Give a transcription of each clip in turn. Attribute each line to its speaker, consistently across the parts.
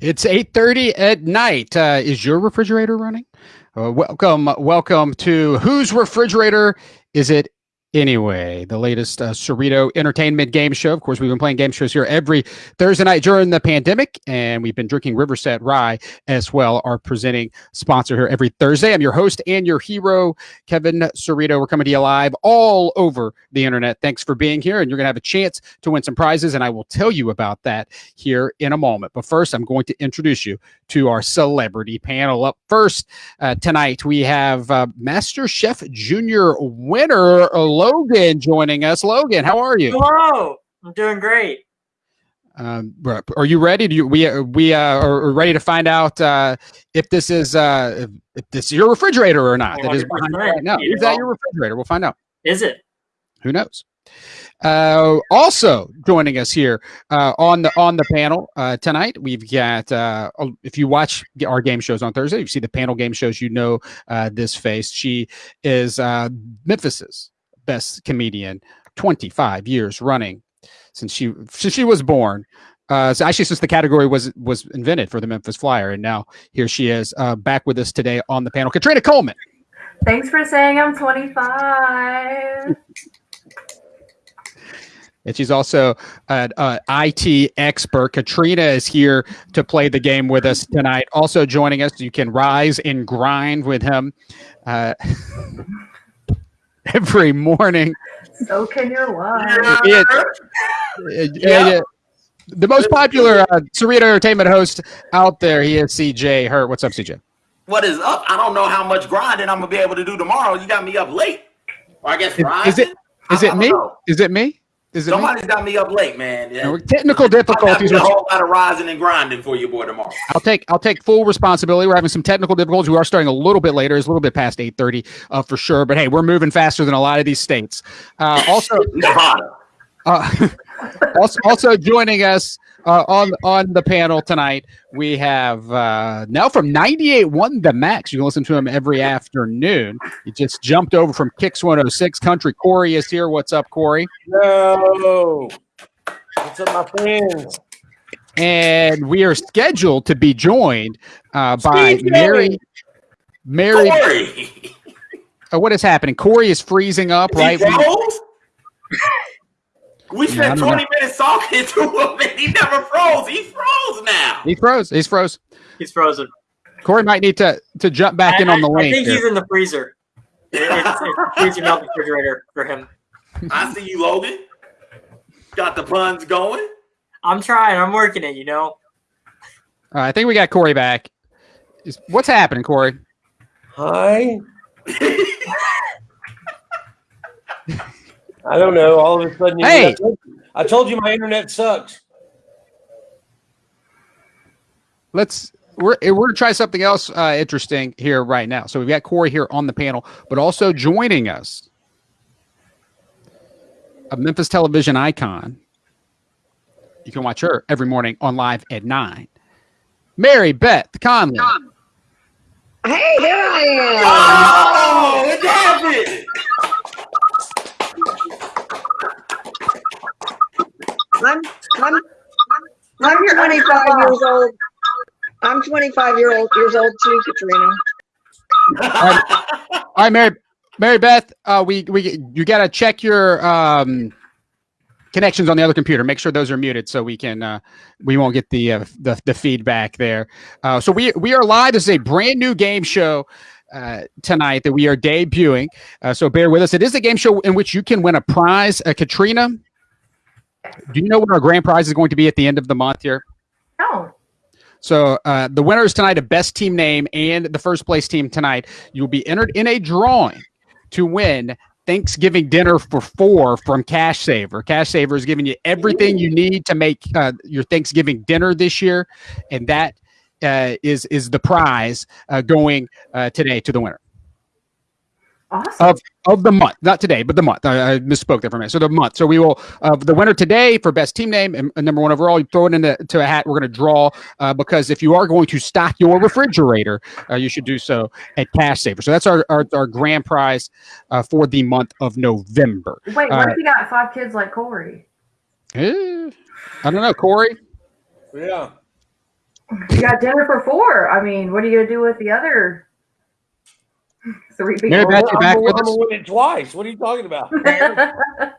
Speaker 1: It's 8:30 at night. Uh, is your refrigerator running? Uh, welcome, welcome to whose refrigerator is it Anyway, the latest uh, Cerrito Entertainment game show. Of course, we've been playing game shows here every Thursday night during the pandemic, and we've been drinking Riverset Rye as well, our presenting sponsor here every Thursday. I'm your host and your hero, Kevin Cerrito. We're coming to you live all over the internet. Thanks for being here, and you're going to have a chance to win some prizes, and I will tell you about that here in a moment. But first, I'm going to introduce you to our celebrity panel. Up first uh, tonight, we have uh, Master Chef Junior winner. Logan joining us. Logan, how are you?
Speaker 2: Hello. I'm doing great.
Speaker 1: Um, are you ready? Do you, we uh, we uh, are ready to find out uh, if this is uh, if this is your refrigerator or not. That is behind right now. Is that your refrigerator? We'll find out.
Speaker 2: Is it?
Speaker 1: Who knows? Uh, also joining us here uh, on the on the panel uh, tonight, we've got. Uh, oh, if you watch our game shows on Thursday, you see the panel game shows. You know uh, this face. She is uh, Memphis's best comedian, 25 years running since she since she was born. Uh, so actually, since the category was was invented for the Memphis Flyer, and now here she is uh, back with us today on the panel. Katrina Coleman.
Speaker 3: Thanks for saying I'm 25.
Speaker 1: And she's also an IT expert. Katrina is here to play the game with us tonight. Also joining us, you can rise and grind with him. Uh, every morning.
Speaker 3: So can your wife.
Speaker 1: It, it, it, the most popular uh, Cerrito Entertainment host out there, he is CJ Hurt. What's up, CJ?
Speaker 4: What is up? I don't know how much grinding I'm gonna be able to do tomorrow. You got me up late. Or I guess
Speaker 1: Is it is it me? Know. Is it me? Is
Speaker 4: it Somebody's me? got me up late, man.
Speaker 1: Yeah. technical difficulties.
Speaker 4: A whole lot of rising and grinding for you, boy, tomorrow.
Speaker 1: I'll take I'll take full responsibility. We're having some technical difficulties. We are starting a little bit later. It's a little bit past eight thirty, uh, for sure. But hey, we're moving faster than a lot of these states. Uh, also, Nevada. Uh, also, also joining us uh, on on the panel tonight, we have uh, now from 98.1 The Max. You can listen to him every afternoon. He just jumped over from Kicks 106 Country. Corey is here. What's up, Corey?
Speaker 5: No. What's up, my friends?
Speaker 1: And we are scheduled to be joined uh, by Mary. Mary. Corey. Uh, what is happening? Corey is freezing up, right?
Speaker 4: We spent 20 know. minutes talking to him and he never froze. He froze now.
Speaker 1: He froze. He's froze.
Speaker 2: He's frozen.
Speaker 1: Corey might need to to jump back I, in on the link.
Speaker 2: I think here. he's in the freezer. It's, it's freezing out refrigerator for him.
Speaker 4: I see you, Logan. Got the puns going.
Speaker 2: I'm trying. I'm working it. You know.
Speaker 1: I think we got Corey back. What's happening, Corey?
Speaker 5: Hi. I don't know. All of a sudden,
Speaker 1: hey,
Speaker 5: I told you my internet sucks.
Speaker 1: Let's we're we're gonna try something else uh, interesting here right now. So we've got Corey here on the panel, but also joining us, a Memphis television icon. You can watch her every morning on live at nine. Mary Beth Conley.
Speaker 6: Hey, there I am.
Speaker 4: Oh, what happened?
Speaker 6: I'm I'm I'm 25 years old. I'm 25 year old years old too, Katrina.
Speaker 1: All right, All right Mary Mary Beth, uh, we we you got to check your um, connections on the other computer. Make sure those are muted so we can uh, we won't get the uh, the, the feedback there. Uh, so we we are live. This is a brand new game show. Uh, tonight that we are debuting. Uh, so bear with us. It is a game show in which you can win a prize. Uh, Katrina, do you know what our grand prize is going to be at the end of the month here?
Speaker 3: No.
Speaker 1: So uh, the winners tonight of best team name and the first place team tonight, you'll be entered in a drawing to win Thanksgiving dinner for four from Cash Saver. Cash Saver is giving you everything you need to make uh, your Thanksgiving dinner this year, and that uh, is is the prize uh, going uh, today to the winner.
Speaker 3: Awesome.
Speaker 1: Of, of the month, not today, but the month. I, I misspoke there for a minute. So the month. So we will uh, the winner today for best team name and, and number one overall. You throw it into to a hat. We're going to draw uh, because if you are going to stock your refrigerator, uh, you should do so at Cash Saver. So that's our our, our grand prize uh, for the month of November.
Speaker 3: Wait, what if you got five kids like Corey?
Speaker 1: Eh, I don't know, Corey.
Speaker 5: Yeah.
Speaker 3: You got dinner for four. I mean, what are you gonna do with the other three people?
Speaker 1: Mary Beth, you
Speaker 5: I'm
Speaker 1: back
Speaker 5: gonna-
Speaker 1: with
Speaker 5: I'm
Speaker 1: us?
Speaker 5: win it twice. What are you talking about?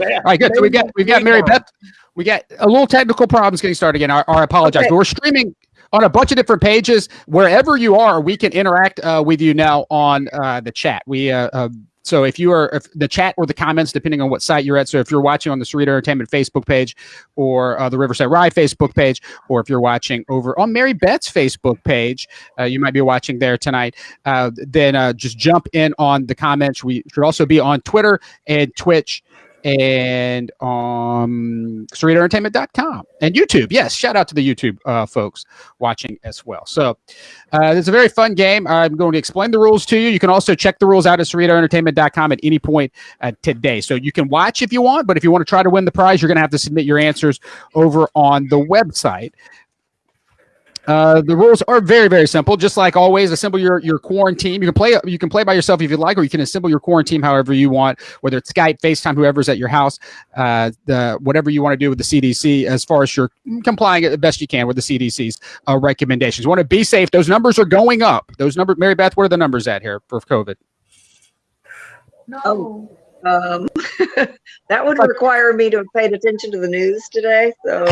Speaker 1: All right, good. So we got we got Mary Beth. We got a little technical problems getting started again. I, I apologize,
Speaker 6: Okay.
Speaker 1: but we're streaming on a bunch of different pages. Wherever you are, we can interact uh, with you now on uh, the chat. We uh, uh, so if you are if the chat or the comments, depending on what site you're at. So if you're watching on the Cerrito Entertainment Facebook page or uh, the Riverset Rye Facebook page, or if you're watching over on Mary Beth's Facebook page, uh, you might be watching there tonight. Uh, then uh, just jump in on the comments. We should also be on Twitter and Twitch and um CerritoEntertainment.com and YouTube. Yes, shout out to the YouTube uh, folks watching as well. So uh, it's a very fun game. I'm going to explain the rules to you. You can also check the rules out at CerritoEntertainment.com at any point uh, today. So you can watch if you want, but if you want to try to win the prize, you're going to have to submit your answers over on the website. Uh, the rules are very, very simple. Just like always, assemble your your quarantine. You can play you can play by yourself if you like, or you can assemble your quarantine however you want, whether it's Skype, FaceTime, whoever's at your house. Uh, the whatever you want to do with the CDC, as far as you're complying at the best you can with the CDC's uh, recommendations. You want to be safe. Those numbers are going up. Those numbers, Mary Beth, what are the numbers at here for COVID?
Speaker 3: no.
Speaker 6: Um, that would require me to have paid attention to the news today. So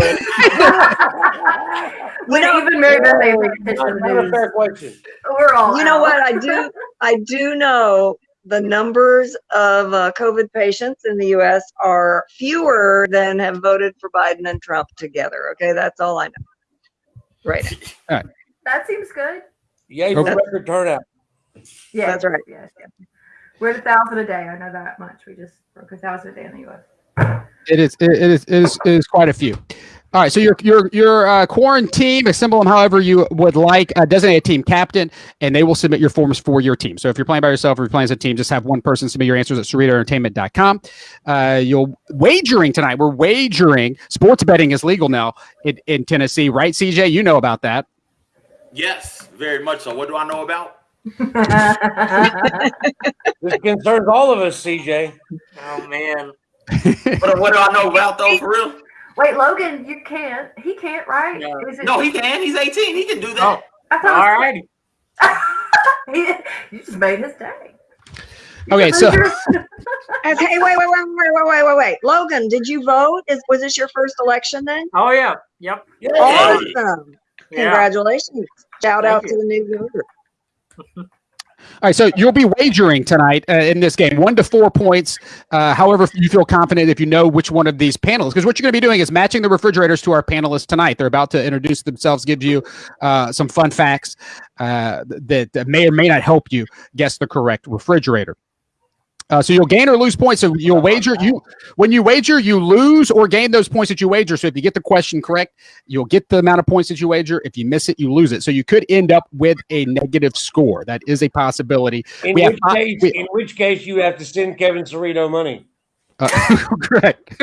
Speaker 3: When
Speaker 6: know-
Speaker 3: even Mary Beth ain't paying attention to the news.
Speaker 5: fair question.
Speaker 3: We're all
Speaker 6: you know
Speaker 3: out.
Speaker 6: what I do? I do know the numbers of uh, COVID patients in the U.S. are fewer than have voted for Biden and Trump together. Okay, that's all I know. Right. now.
Speaker 3: That seems good.
Speaker 5: Yay for record turnout.
Speaker 3: Yeah,
Speaker 6: That's right.
Speaker 3: Yes, yes. We're at a thousand a day. I know that much. We just broke a thousand a day in the U.S.
Speaker 1: It is. It it is. It is, it is quite a few. All right. So your your your uh, quarantine, assemble them however you would like. Uh, designate a team captain, and they will submit your forms for your team. So if you're playing by yourself or you're playing as a team, just have one person submit your answers at CerritoEntertainment.com. Uh, you'll wagering tonight. We're wagering. Sports betting is legal now in, in Tennessee, right? CJ, you know about that.
Speaker 4: Yes, very much so. What do I know about?
Speaker 5: This concerns all of us, CJ.
Speaker 2: Oh man.
Speaker 4: What, what do I know about though? For real?
Speaker 3: Wait, Logan, you can't. He can't, right?
Speaker 2: No.
Speaker 3: Is it-
Speaker 4: No, he can. He's 18. He can do
Speaker 2: Oh,
Speaker 4: that.
Speaker 3: I
Speaker 2: all
Speaker 3: thought he, you just made his day.
Speaker 1: Okay, so
Speaker 6: And- Hey, wait, wait, wait, wait, wait, wait, wait, wait. Logan, did you vote? Is was this your first election then?
Speaker 2: Oh yeah. Yep.
Speaker 5: Yeah.
Speaker 6: Awesome.
Speaker 2: Yeah.
Speaker 6: Congratulations. Shout
Speaker 2: Thank
Speaker 6: out
Speaker 2: you.
Speaker 6: to the new voter.
Speaker 1: All right, so you'll be wagering tonight uh, in this game, one to four points. Uh, however, you feel confident if you know which one of these panelists, because what you're going to be doing is matching the refrigerators to our panelists tonight. They're about to introduce themselves, give you uh, some fun facts uh, that may or may not help you guess the correct refrigerator. Uh, so you'll gain or lose points. So you'll wager. You when you wager, you lose or gain those points that you wager. So if you get the question correct, you'll get the amount of points that you wager. If you miss it, you lose it. So you could end up with a negative score. That is a possibility.
Speaker 5: In
Speaker 1: We have
Speaker 5: which
Speaker 1: five-
Speaker 5: case,
Speaker 1: we-
Speaker 5: in which case, you have to send Kevin Cerrito money.
Speaker 1: Uh, correct.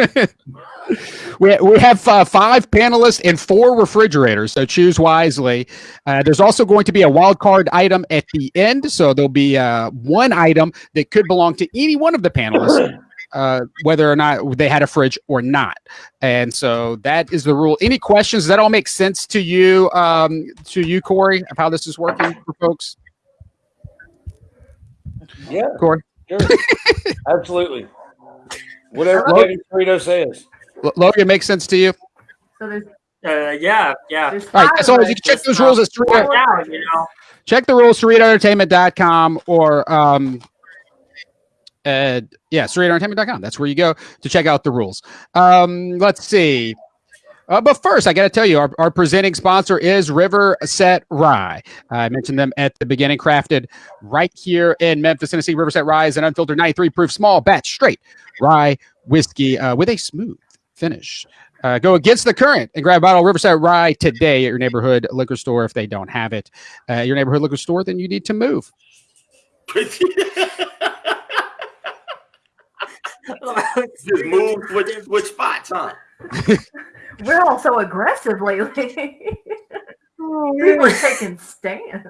Speaker 1: we, we have uh, five panelists and four refrigerators, so choose wisely. Uh, there's also going to be a wild card item at the end, so there'll be uh, one item that could belong to any one of the panelists. Uh, whether or not they had a fridge or not, and so that is the rule. Any questions? Does that all make sense to you? Um, to you, Corey, of how this is working for folks?
Speaker 5: Yeah,
Speaker 1: Corey,
Speaker 5: sure. absolutely. Whatever
Speaker 3: Hello?
Speaker 5: Kevin Cerrito says.
Speaker 1: L- Logan, makes sense to you?
Speaker 3: So there's,
Speaker 2: Uh, yeah. Yeah.
Speaker 3: there's
Speaker 1: All right.
Speaker 3: five
Speaker 1: So you can check
Speaker 2: Just,
Speaker 1: those
Speaker 2: uh,
Speaker 1: rules. at three.
Speaker 2: Work out, you know.
Speaker 1: check the rules CerritoEntertainment.com or um uh yeah CerritoEntertainment.com that's where you go to check out the rules um let's see uh, but first, I got to tell you, our, our presenting sponsor is River Set Rye. I mentioned them at the beginning, crafted right here in Memphis, Tennessee. River Set Rye is an unfiltered 93 proof small batch straight rye whiskey uh, with a smooth finish. Uh, go against the current and grab a bottle of Riverset Rye today at your neighborhood liquor store if they don't have it. Uh, your neighborhood liquor store, then you need to move.
Speaker 4: Just move switch, switch spots, huh?
Speaker 3: We're all so aggressive lately. People are taking stands.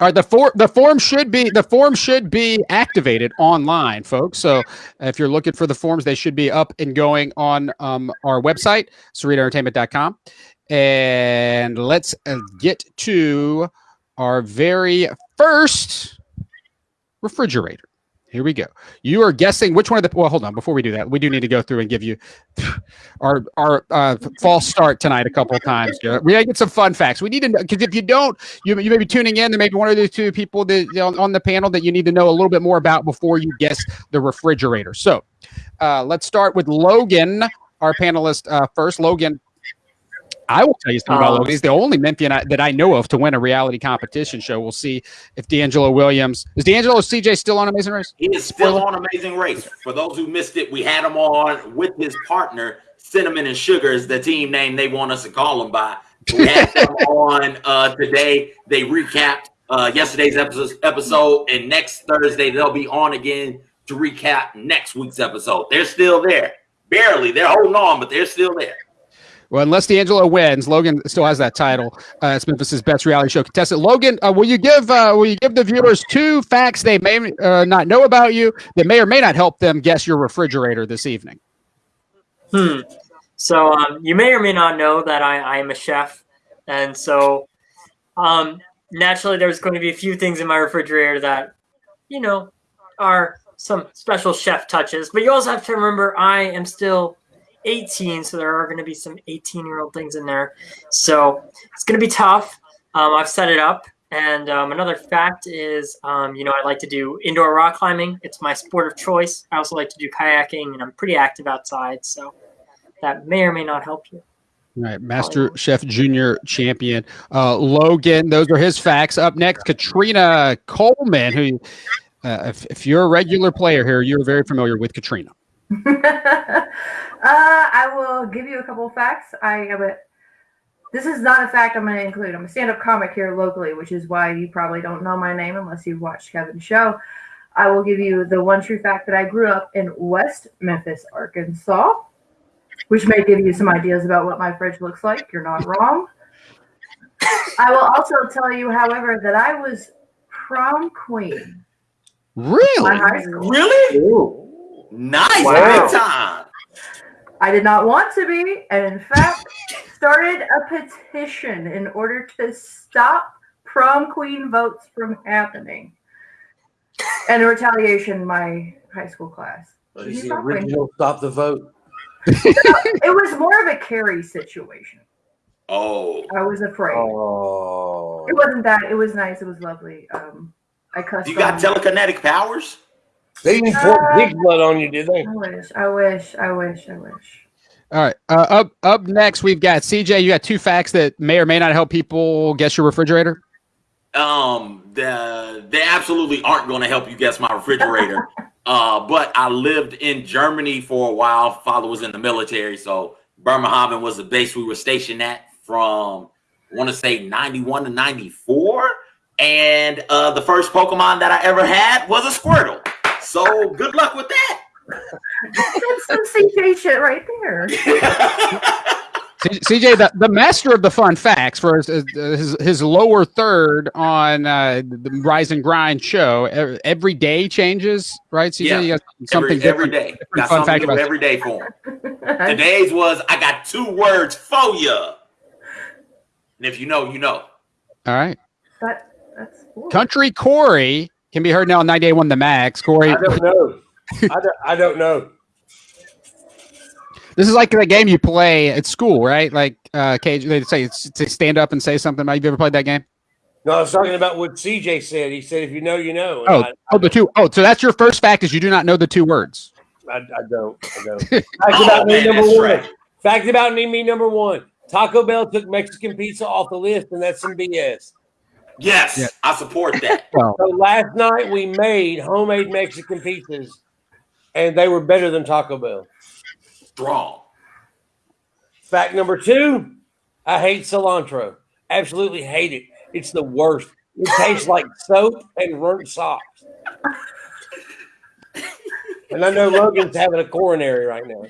Speaker 1: All right, the form the form should be the form should be activated online, folks. So if you're looking for the forms, they should be up and going on um, our website, CerritoEntertainment.com. And let's uh, get to our very first refrigerator. Here we go. You are guessing which one of the. Well, hold on. Before we do that, we do need to go through and give you our our uh, false start tonight a couple of times. We gotta get some fun facts. We need to know because if you don't, you you may be tuning in. There may be one or the two people that know, on the panel that you need to know a little bit more about before you guess the refrigerator. So, uh, let's start with Logan, our panelist uh, first. Logan, I will tell you something about
Speaker 2: Um,
Speaker 1: Logan. He's the only Memphian I, that I know of to win a reality competition show. We'll see if D'Angelo Williams is D'Angelo CJ still on Amazing Race.
Speaker 4: He is still on Amazing Race. For those who missed it, we had him on with his partner, Cinnamon and Sugar is the team name they want us to call him by. We had them on uh, today. They recapped uh, yesterday's episode, episode, and next Thursday they'll be on again to recap next week's episode. They're still there. Barely. They're holding on, but they're still there.
Speaker 1: Well, unless D'Angelo wins, Logan still has that title. Uh, it's Memphis's best reality show contestant. Logan, uh, will you give uh, will you give the viewers two facts they may uh, not know about you that may or may not help them guess your refrigerator this evening?
Speaker 2: Hmm. So um, you may or may not know that I, I am a chef, and so um, naturally there's going to be a few things in my refrigerator that you know are some special chef touches. But you also have to remember I am still 18, so there are going to be some 18 year old things in there. So it's going to be tough. Um, I've set it up. And um, another fact is, um, you know, I like to do indoor rock climbing. It's my sport of choice. I also like to do kayaking, and I'm pretty active outside. So that may or may not help you.
Speaker 1: All right, Master Chef Junior champion uh, Logan. Those are his facts. Up next, Katrina Coleman, who, uh, if, if you're a regular player here, you're very familiar with Katrina.
Speaker 3: uh, I will give you a couple of facts. I am a. This is not a fact I'm going to include. I'm a stand-up comic here locally, which is why you probably don't know my name unless you've watched Kevin's show. I will give you the one true fact that I grew up in West Memphis, Arkansas, which may give you some ideas about what my fridge looks like. You're not wrong. I will also tell you, however, that I was prom queen in
Speaker 1: Really?
Speaker 3: high school.
Speaker 4: Really? Nice.
Speaker 2: Wow.
Speaker 4: Big time.
Speaker 3: I did not want to be, and in fact, started a petition in order to stop prom queen votes from happening. And in retaliation, my high school class.
Speaker 5: He's the original stop the vote.
Speaker 3: It was more of a Carrie situation.
Speaker 4: Oh.
Speaker 3: I was afraid.
Speaker 5: Oh.
Speaker 3: It wasn't that. It was nice. It was lovely. Um, I cussed.
Speaker 4: You got telekinetic powers?
Speaker 5: They didn't pour pig blood on you, did they?
Speaker 3: I wish. I wish. I wish. I wish.
Speaker 1: All right. Uh, up up next, we've got CJ. You got two facts that may or may not help people guess your refrigerator.
Speaker 4: Um, the, they absolutely aren't going to help you guess my refrigerator. uh, but I lived in Germany for a while. Father was in the military, so Bremerhaven was the base we were stationed at from I want to say 91 to 94. And uh, the first Pokemon that I ever had was a Squirtle. So good luck with that.
Speaker 3: That's some CJ shit right there.
Speaker 1: CJ, the, the master of the fun facts for his his, his lower third on uh, the Rise and Grind show. Every day changes, right? CJ,
Speaker 4: Yeah.
Speaker 1: you got something
Speaker 4: every, every
Speaker 1: different.
Speaker 4: Got
Speaker 1: fun
Speaker 4: something
Speaker 1: fact about-
Speaker 4: every day for him. Today's was I got two words for you. And if you know, you know.
Speaker 1: All right.
Speaker 3: that, that's cool.
Speaker 1: Country Corey can be heard now on 98.1 The Max. Corey,
Speaker 5: I don't know. I don't, I don't know.
Speaker 1: this is like the game you play at school, right? Like uh, Cage, they say it's to stand up and say something. About, you ever played that game?
Speaker 5: No, I was talking about what CJ said. He said, if you know, you know. And
Speaker 1: Oh,
Speaker 5: I,
Speaker 1: oh, the two. Oh, so that's your first fact is you do not know the two words.
Speaker 5: I, I don't. I don't. Fact
Speaker 4: Oh,
Speaker 5: about me number one.
Speaker 4: right.
Speaker 5: Fact about me, me number one. Taco Bell took Mexican pizza off the list, and that's some BS.
Speaker 4: Yes,
Speaker 1: Yeah.
Speaker 4: I support that.
Speaker 5: So last night we made homemade Mexican pizzas, and they were better than Taco Bell.
Speaker 4: Strong.
Speaker 5: Fact number two, I hate cilantro. Absolutely hate it. It's the worst. It tastes like soap and burnt socks. And I know Logan's having a coronary right now.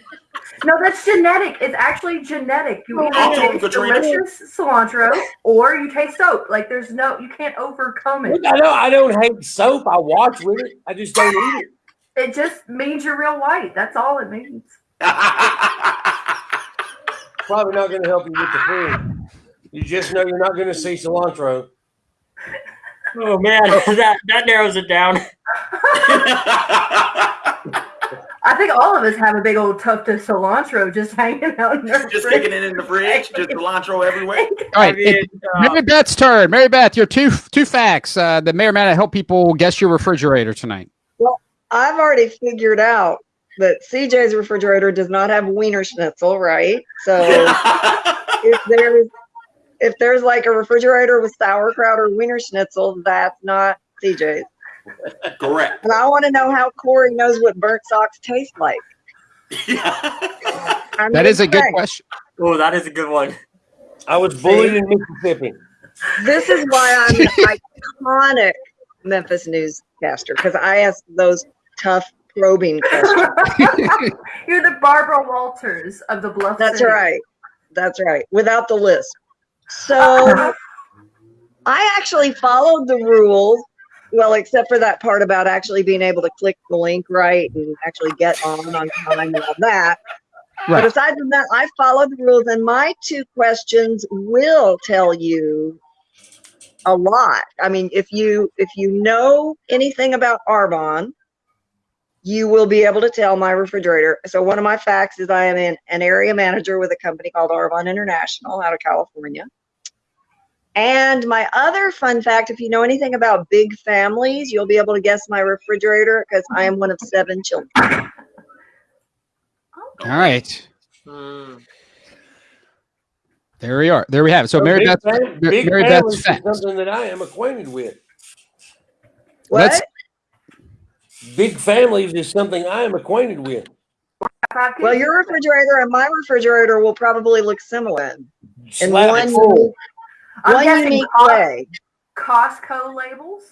Speaker 3: No, that's genetic. It's actually genetic. You
Speaker 4: Talk
Speaker 3: either
Speaker 4: to him,
Speaker 3: taste
Speaker 4: Katrina.
Speaker 3: delicious cilantro or you taste soap. Like there's no, you can't overcome it.
Speaker 5: I know I don't hate soap. I watch with it. I just don't eat it.
Speaker 3: It just means you're real white. That's all it means.
Speaker 5: Probably not going to help you with the food. You just know you're not going to see cilantro.
Speaker 2: Oh man, that that narrows it down.
Speaker 3: I think all of us have a big old tuft of cilantro just hanging out in
Speaker 4: just
Speaker 3: fridge.
Speaker 4: sticking it in the fridge, just cilantro everywhere.
Speaker 1: All right,
Speaker 2: I mean,
Speaker 1: it-
Speaker 2: uh,
Speaker 1: Mary Beth's turn. Mary Beth, your two two facts uh, that may or may not help people guess your refrigerator tonight.
Speaker 6: Well, I've already figured out that CJ's refrigerator does not have Wiener Schnitzel, right? So if there's if there's like a refrigerator with sauerkraut or Wiener Schnitzel, that's not CJ's.
Speaker 4: Correct.
Speaker 6: And I want to know how Corey knows what burnt socks taste like. I'm
Speaker 1: That is a good
Speaker 6: saying.
Speaker 1: question.
Speaker 2: oh, that is a good one.
Speaker 5: I was bullied in Mississippi.
Speaker 6: This is why I'm an iconic Memphis newscaster because I ask those tough probing questions.
Speaker 3: You're the Barbara Walters of the Bluff.
Speaker 6: That's
Speaker 3: City.
Speaker 6: right. That's right. Without the list. So I actually followed the rules. Well, except for that part about actually being able to click the link right and actually get on on time and all that.
Speaker 1: Right.
Speaker 6: But aside from that, I followed the rules, and my two questions will tell you a lot. I mean, if you if you know anything about Arbonne, you will be able to tell my refrigerator. So one of my facts is I am an, an area manager with a company called Arbonne International out of California. And my other fun fact, if you know anything about big families, you'll be able to guess my refrigerator because I am one of seven children.
Speaker 1: All right,
Speaker 2: Hmm.
Speaker 1: there we are. There we have it. So Mary
Speaker 5: big
Speaker 1: Beth,
Speaker 5: fam- big
Speaker 1: Mary
Speaker 5: families
Speaker 1: Beth's
Speaker 5: is
Speaker 1: facts.
Speaker 5: something that I am acquainted with.
Speaker 6: What?
Speaker 1: Let's-
Speaker 5: Big families is something I am acquainted with.
Speaker 6: Well, your refrigerator and my refrigerator will probably look similar in
Speaker 5: Slap
Speaker 6: one,
Speaker 5: it full.
Speaker 3: I'm
Speaker 6: one
Speaker 3: guessing
Speaker 6: unique
Speaker 3: Cos-
Speaker 6: way,
Speaker 3: Costco labels,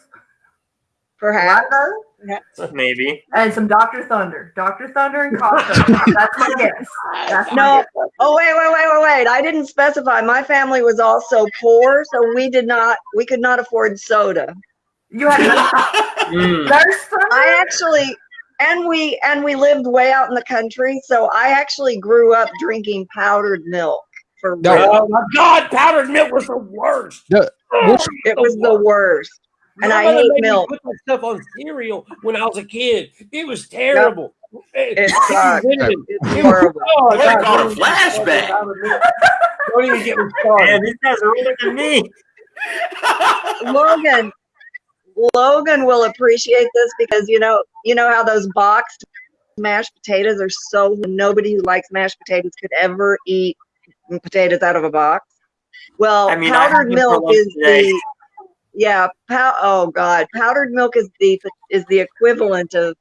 Speaker 6: perhaps.
Speaker 3: Lotto,
Speaker 2: Maybe.
Speaker 3: and some Dr. Thunder. Dr. Thunder and Costco. That's my guess. That's my
Speaker 6: No.
Speaker 3: guess.
Speaker 6: Oh wait, wait, wait, wait, wait! I didn't specify. My family was also poor, so we did not, we could not afford soda.
Speaker 3: You had
Speaker 2: Hmm.
Speaker 6: I actually, and we and we lived way out in the country, so I actually grew up drinking powdered milk for
Speaker 1: No.
Speaker 6: real.
Speaker 5: Oh my God, powdered milk was the worst.
Speaker 1: The-
Speaker 5: Oh,
Speaker 1: which-
Speaker 6: It was the worst. And
Speaker 5: My
Speaker 6: I
Speaker 5: mother
Speaker 6: hate milk.
Speaker 5: Put that stuff on cereal when I was a kid. It was terrible.
Speaker 6: It sucked.
Speaker 5: It
Speaker 6: It's
Speaker 5: was-
Speaker 6: horrible.
Speaker 5: oh,
Speaker 4: What
Speaker 5: God,
Speaker 4: a flashback?
Speaker 5: Don't even get me started.
Speaker 2: Man, these guys are older than me.
Speaker 6: Logan, Logan will appreciate this because you know, you know how those boxed mashed potatoes are so nobody who likes mashed potatoes could ever eat potatoes out of a box. Well,
Speaker 2: I mean,
Speaker 6: powdered
Speaker 2: them
Speaker 6: milk is
Speaker 2: today.
Speaker 6: the yeah. Pow- oh God, powdered milk is the is the equivalent of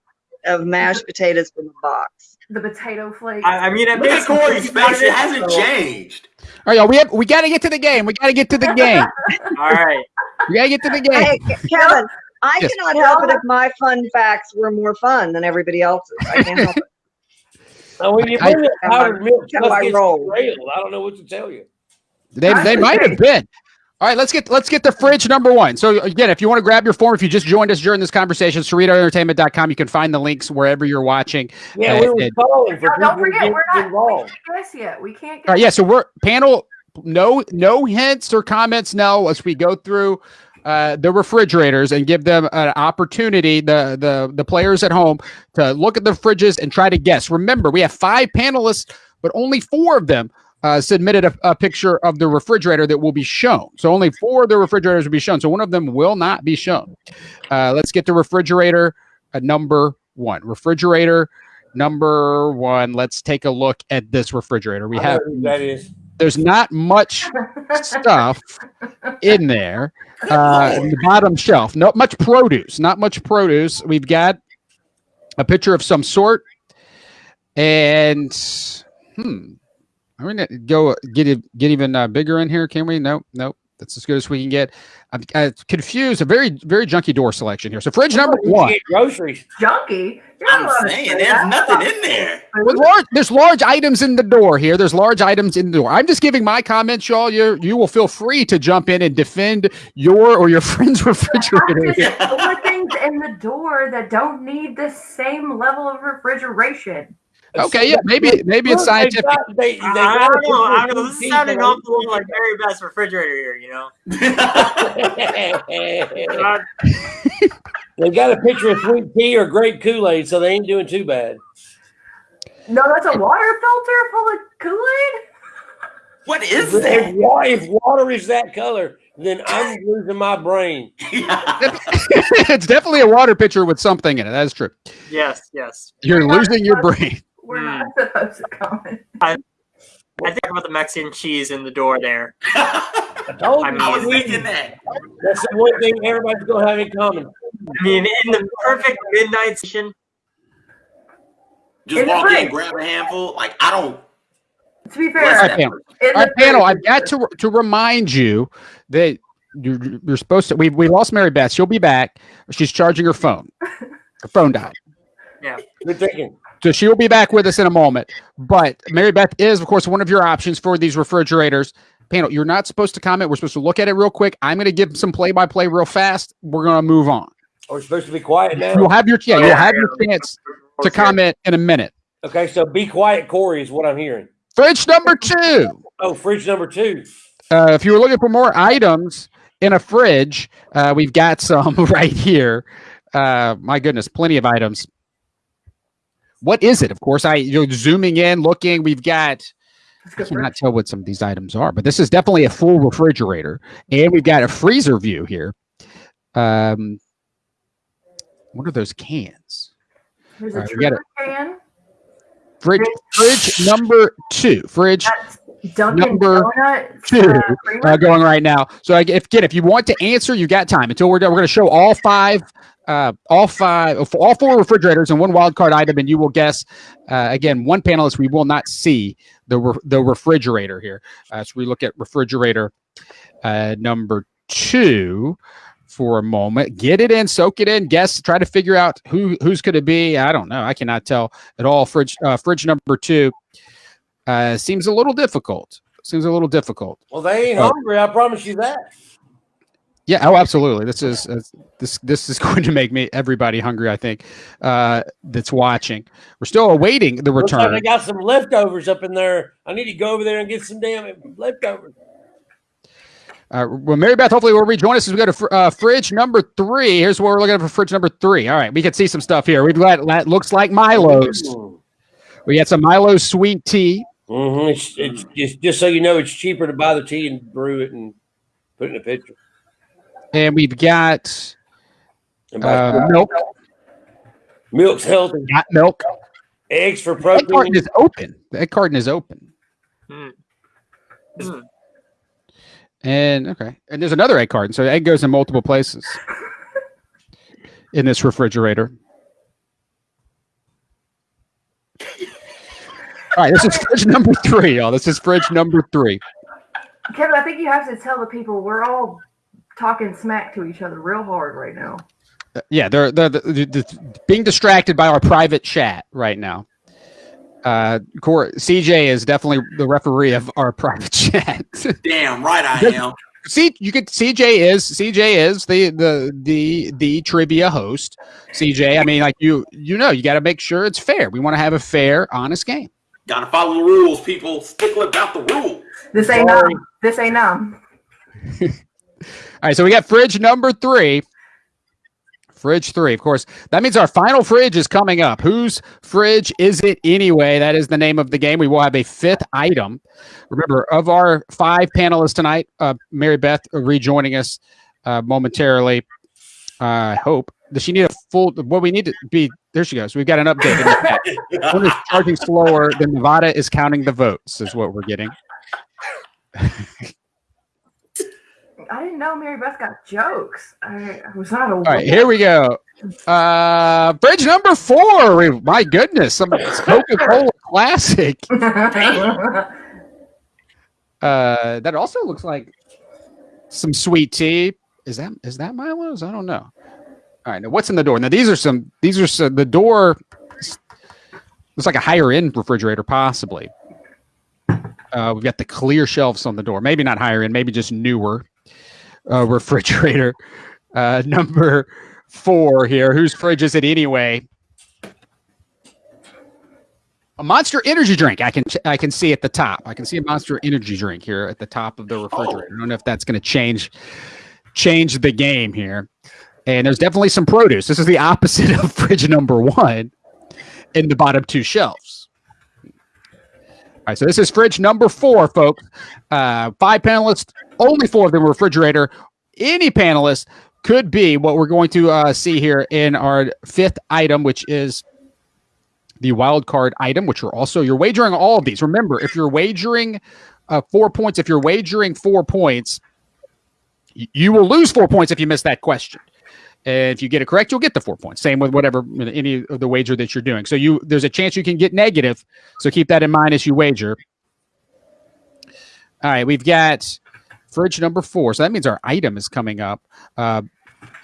Speaker 6: of mashed potatoes from a box.
Speaker 3: the potato flakes.
Speaker 2: I, I mean, I
Speaker 4: Look at Corey's face. It hasn't changed.
Speaker 1: All right, y'all, we have we got to get to the game. We got to get to the game.
Speaker 2: All right.
Speaker 1: We got to get to the game.
Speaker 6: Hey, Kevin, I
Speaker 1: Yes.
Speaker 6: cannot help it if my fun facts were more fun than everybody else's. I can't help it.
Speaker 5: Now, when you
Speaker 1: I-
Speaker 5: bring that powdered milk,
Speaker 6: how
Speaker 5: stuff
Speaker 6: I
Speaker 5: gets derailed. I don't know what to tell you.
Speaker 1: They, they might have been. All right, let's get let's get the fridge number one. So again, if you want to grab your form, if you just joined us during this conversation, CerritoEntertainment.com, you can find the links wherever you're watching.
Speaker 5: Yeah,
Speaker 1: Uh,
Speaker 5: we were
Speaker 1: and-
Speaker 5: calling for
Speaker 3: Now, don't
Speaker 5: people
Speaker 3: forget, we're not we
Speaker 5: involved.
Speaker 3: can't guess yet. We can't guess.
Speaker 1: All right, yeah. So we're panel. No, no hints or comments now as we go through uh, the refrigerators and give them an opportunity, the the the players at home, to look at the fridges and try to guess. Remember, we have five panelists, but only four of them uh, submitted a, a picture of the refrigerator that will be shown. So only four of the refrigerators will be shown. So one of them will not be shown. Uh, let's get the refrigerator uh, number one. Refrigerator number one. Let's take a look at this refrigerator. We
Speaker 5: I
Speaker 1: have
Speaker 5: that is.
Speaker 1: There's not much stuff in there. Uh, in the bottom shelf, not much produce, not much produce. We've got a picture of some sort, and hmm, I'm gonna go get it, get even uh, bigger in here. Can we? Nope, nope. That's as good as we can get. I'm uh, confused. A very very junky door selection here. So fridge number one.
Speaker 5: groceries.
Speaker 3: Junky.
Speaker 4: I'm saying there's nothing in there.
Speaker 1: With large, there's large items in the door here. There's large items in the door. I'm just giving my comments, y'all. You you will feel free to jump in and defend your or your friend's refrigerator.
Speaker 3: There's things in the door that don't need the same level of refrigeration.
Speaker 1: Okay, yeah, maybe maybe it's
Speaker 5: Look, they
Speaker 1: scientific.
Speaker 5: got- they- they
Speaker 2: I, I
Speaker 5: got
Speaker 2: don't know. I don't know.
Speaker 5: a
Speaker 2: This is
Speaker 5: piece
Speaker 2: sounding an
Speaker 5: of
Speaker 2: awful lot like Mary Beth's refrigerator here. You know.
Speaker 5: it. They got a picture of sweet tea or grape Kool Aid, so they ain't doing too bad.
Speaker 3: No, that's a water filter full of Kool-Aid.
Speaker 4: what is
Speaker 5: If,
Speaker 4: that?
Speaker 5: wa- if water is that color, then I'm losing my brain.
Speaker 1: it's definitely a water pitcher with something in it. That's true.
Speaker 2: yes. Yes.
Speaker 1: You're losing your brain.
Speaker 3: We're
Speaker 2: Hmm.
Speaker 3: not supposed to comment.
Speaker 2: I think about the Mexican cheese in the door there.
Speaker 5: I told
Speaker 2: I mean-
Speaker 4: I was
Speaker 5: we-
Speaker 4: thinking that.
Speaker 5: That's the one thing everybody's gonna have in common.
Speaker 2: I mean, in the perfect midnight session.
Speaker 4: Just
Speaker 3: In
Speaker 4: walk in, grab a handful. Like I don't.
Speaker 3: To be fair,
Speaker 1: right, panel.
Speaker 3: in
Speaker 1: All right, panel. I've got to to remind you that you're, you're supposed to. We we lost Mary Beth. She'll be back. She's charging her phone. Her phone died. Yeah.
Speaker 5: Good thinking.
Speaker 1: So she will be back with us in a moment. But Mary Beth is, of course, one of your options for these refrigerators. Panel, you're not supposed to comment. We're supposed to look at it real quick. I'm going to give some play by play real fast. We're going to move on.
Speaker 5: We're supposed to be quiet now?
Speaker 1: You'll have your yeah, you'll have your chance to comment in a minute.
Speaker 5: Okay, so be quiet, Corey, is what I'm hearing.
Speaker 1: Fridge number two.
Speaker 5: Oh, fridge number two.
Speaker 1: Uh, if you were looking for more items in a fridge, uh, we've got some right here. Uh, my goodness, plenty of items. What is it? Of course, I you're zooming in, looking. We've got. I cannot tell what some of these items are, but this is definitely a full refrigerator, and we've got a freezer view here. Um, what are those cans?
Speaker 3: There's a
Speaker 1: right, we got
Speaker 3: Trooper can.
Speaker 1: Fridge, fridge number two. Fridge
Speaker 3: That's Dunkin'
Speaker 1: Number
Speaker 3: Donuts.
Speaker 1: two,
Speaker 3: uh,
Speaker 1: uh, going right now. So if again, if you want to answer, you got time until we're done. We're going to show all five, uh, all five, all four refrigerators and one wild card item, and you will guess. Uh, again, one panelist we will not see the re- the refrigerator here. Uh, so we look at refrigerator uh, number two for a moment. Get it in, soak it in, guess, try to figure out who who's going to be. I don't know. I cannot tell at all. Fridge uh, fridge number two uh, seems a little difficult. Seems a little difficult.
Speaker 5: Well, they ain't hungry. I promise you that.
Speaker 1: Yeah. Oh, absolutely. This is uh, this this is going to make me everybody hungry. I think uh, that's watching. We're still awaiting the
Speaker 5: like
Speaker 1: return.
Speaker 5: they got some leftovers up in there. I need to go over there and get some damn leftovers.
Speaker 1: Uh, well, Mary Beth, hopefully, will rejoin us as we go to fr- uh, fridge number three. Here's what we're looking at for fridge number three. All right, we can see some stuff here. We've got that looks like Milo's. We got some Milo sweet tea.
Speaker 5: Mm-hmm. It's, it's just, just so you know, it's cheaper to buy the tea and brew it and put it in a pitcher.
Speaker 1: And we've got uh, milk.
Speaker 5: milk's healthy.
Speaker 1: Got milk.
Speaker 5: Eggs for protein.
Speaker 1: Egg carton
Speaker 5: protein.
Speaker 1: is open. The egg carton is open.
Speaker 2: Hmm. Hmm.
Speaker 1: And okay, and there's another egg carton, so the egg goes in multiple places in this refrigerator. All right, this is fridge number three, y'all. This is fridge number three.
Speaker 3: Kevin, I think you have to tell the people we're all talking smack to each other real hard right now.
Speaker 1: Uh, Yeah, they're, they're, they're, they're being distracted by our private chat right now. Uh, Cor- CJ is definitely the referee of our private chat.
Speaker 4: Damn right I am.
Speaker 1: See, you could CJ is CJ is the the the the trivia host. CJ, I mean, like you you know, you got to make sure it's fair. We want to have a fair, honest game.
Speaker 4: Gotta follow the rules, people. Stickler about the rules.
Speaker 3: This ain't
Speaker 5: Sorry.
Speaker 3: numb. This ain't numb.
Speaker 1: All right, so we got fridge number three. Fridge three, of course. That means our final fridge is coming up. Whose fridge is it anyway? That is the name of the game. We will have a fifth item. Remember, of our five panelists tonight, uh, Mary Beth rejoining us uh, momentarily. Uh, I hope. Does she need a full? What we need to be there. She goes. We've got an update. In the chat. One is charging slower than Nevada is counting the votes. Is what we're getting.
Speaker 3: I didn't know Mary Beth got jokes. I, I was not aware.
Speaker 1: All right, here we go. Uh, bridge number four. My goodness, some Coca Cola Classic. Uh, that also looks like some sweet tea. Is that is that Milo's? I don't know. All right, now what's in the door? Now these are some. These are some, the door. Looks like a higher end refrigerator, possibly. Uh, we've got the clear shelves on the door. Maybe not higher end. Maybe just newer uh, refrigerator. Uh, number four here. Whose fridge is it anyway? A Monster Energy drink. I can I can see at the top. I can see a Monster Energy drink here at the top of the refrigerator. I don't know if that's going to change change the game here. And there's definitely some produce. This is the opposite of fridge number one in the bottom two shelves. All right, so this is fridge number four, folks. Uh, five panelists, only four of them refrigerator. Any panelist could be what we're going to uh, see here in our fifth item, which is the wild card item, which are also you're wagering all of these. Remember, if you're wagering uh, four points, if you're wagering four points, y- you will lose four points if you miss that question. And if you get it correct, you'll get the four points. Same with whatever any of the wager that you're doing. So you there's a chance you can get negative. So keep that in mind as you wager. All right, we've got fridge number four. So that means our item is coming up. Uh,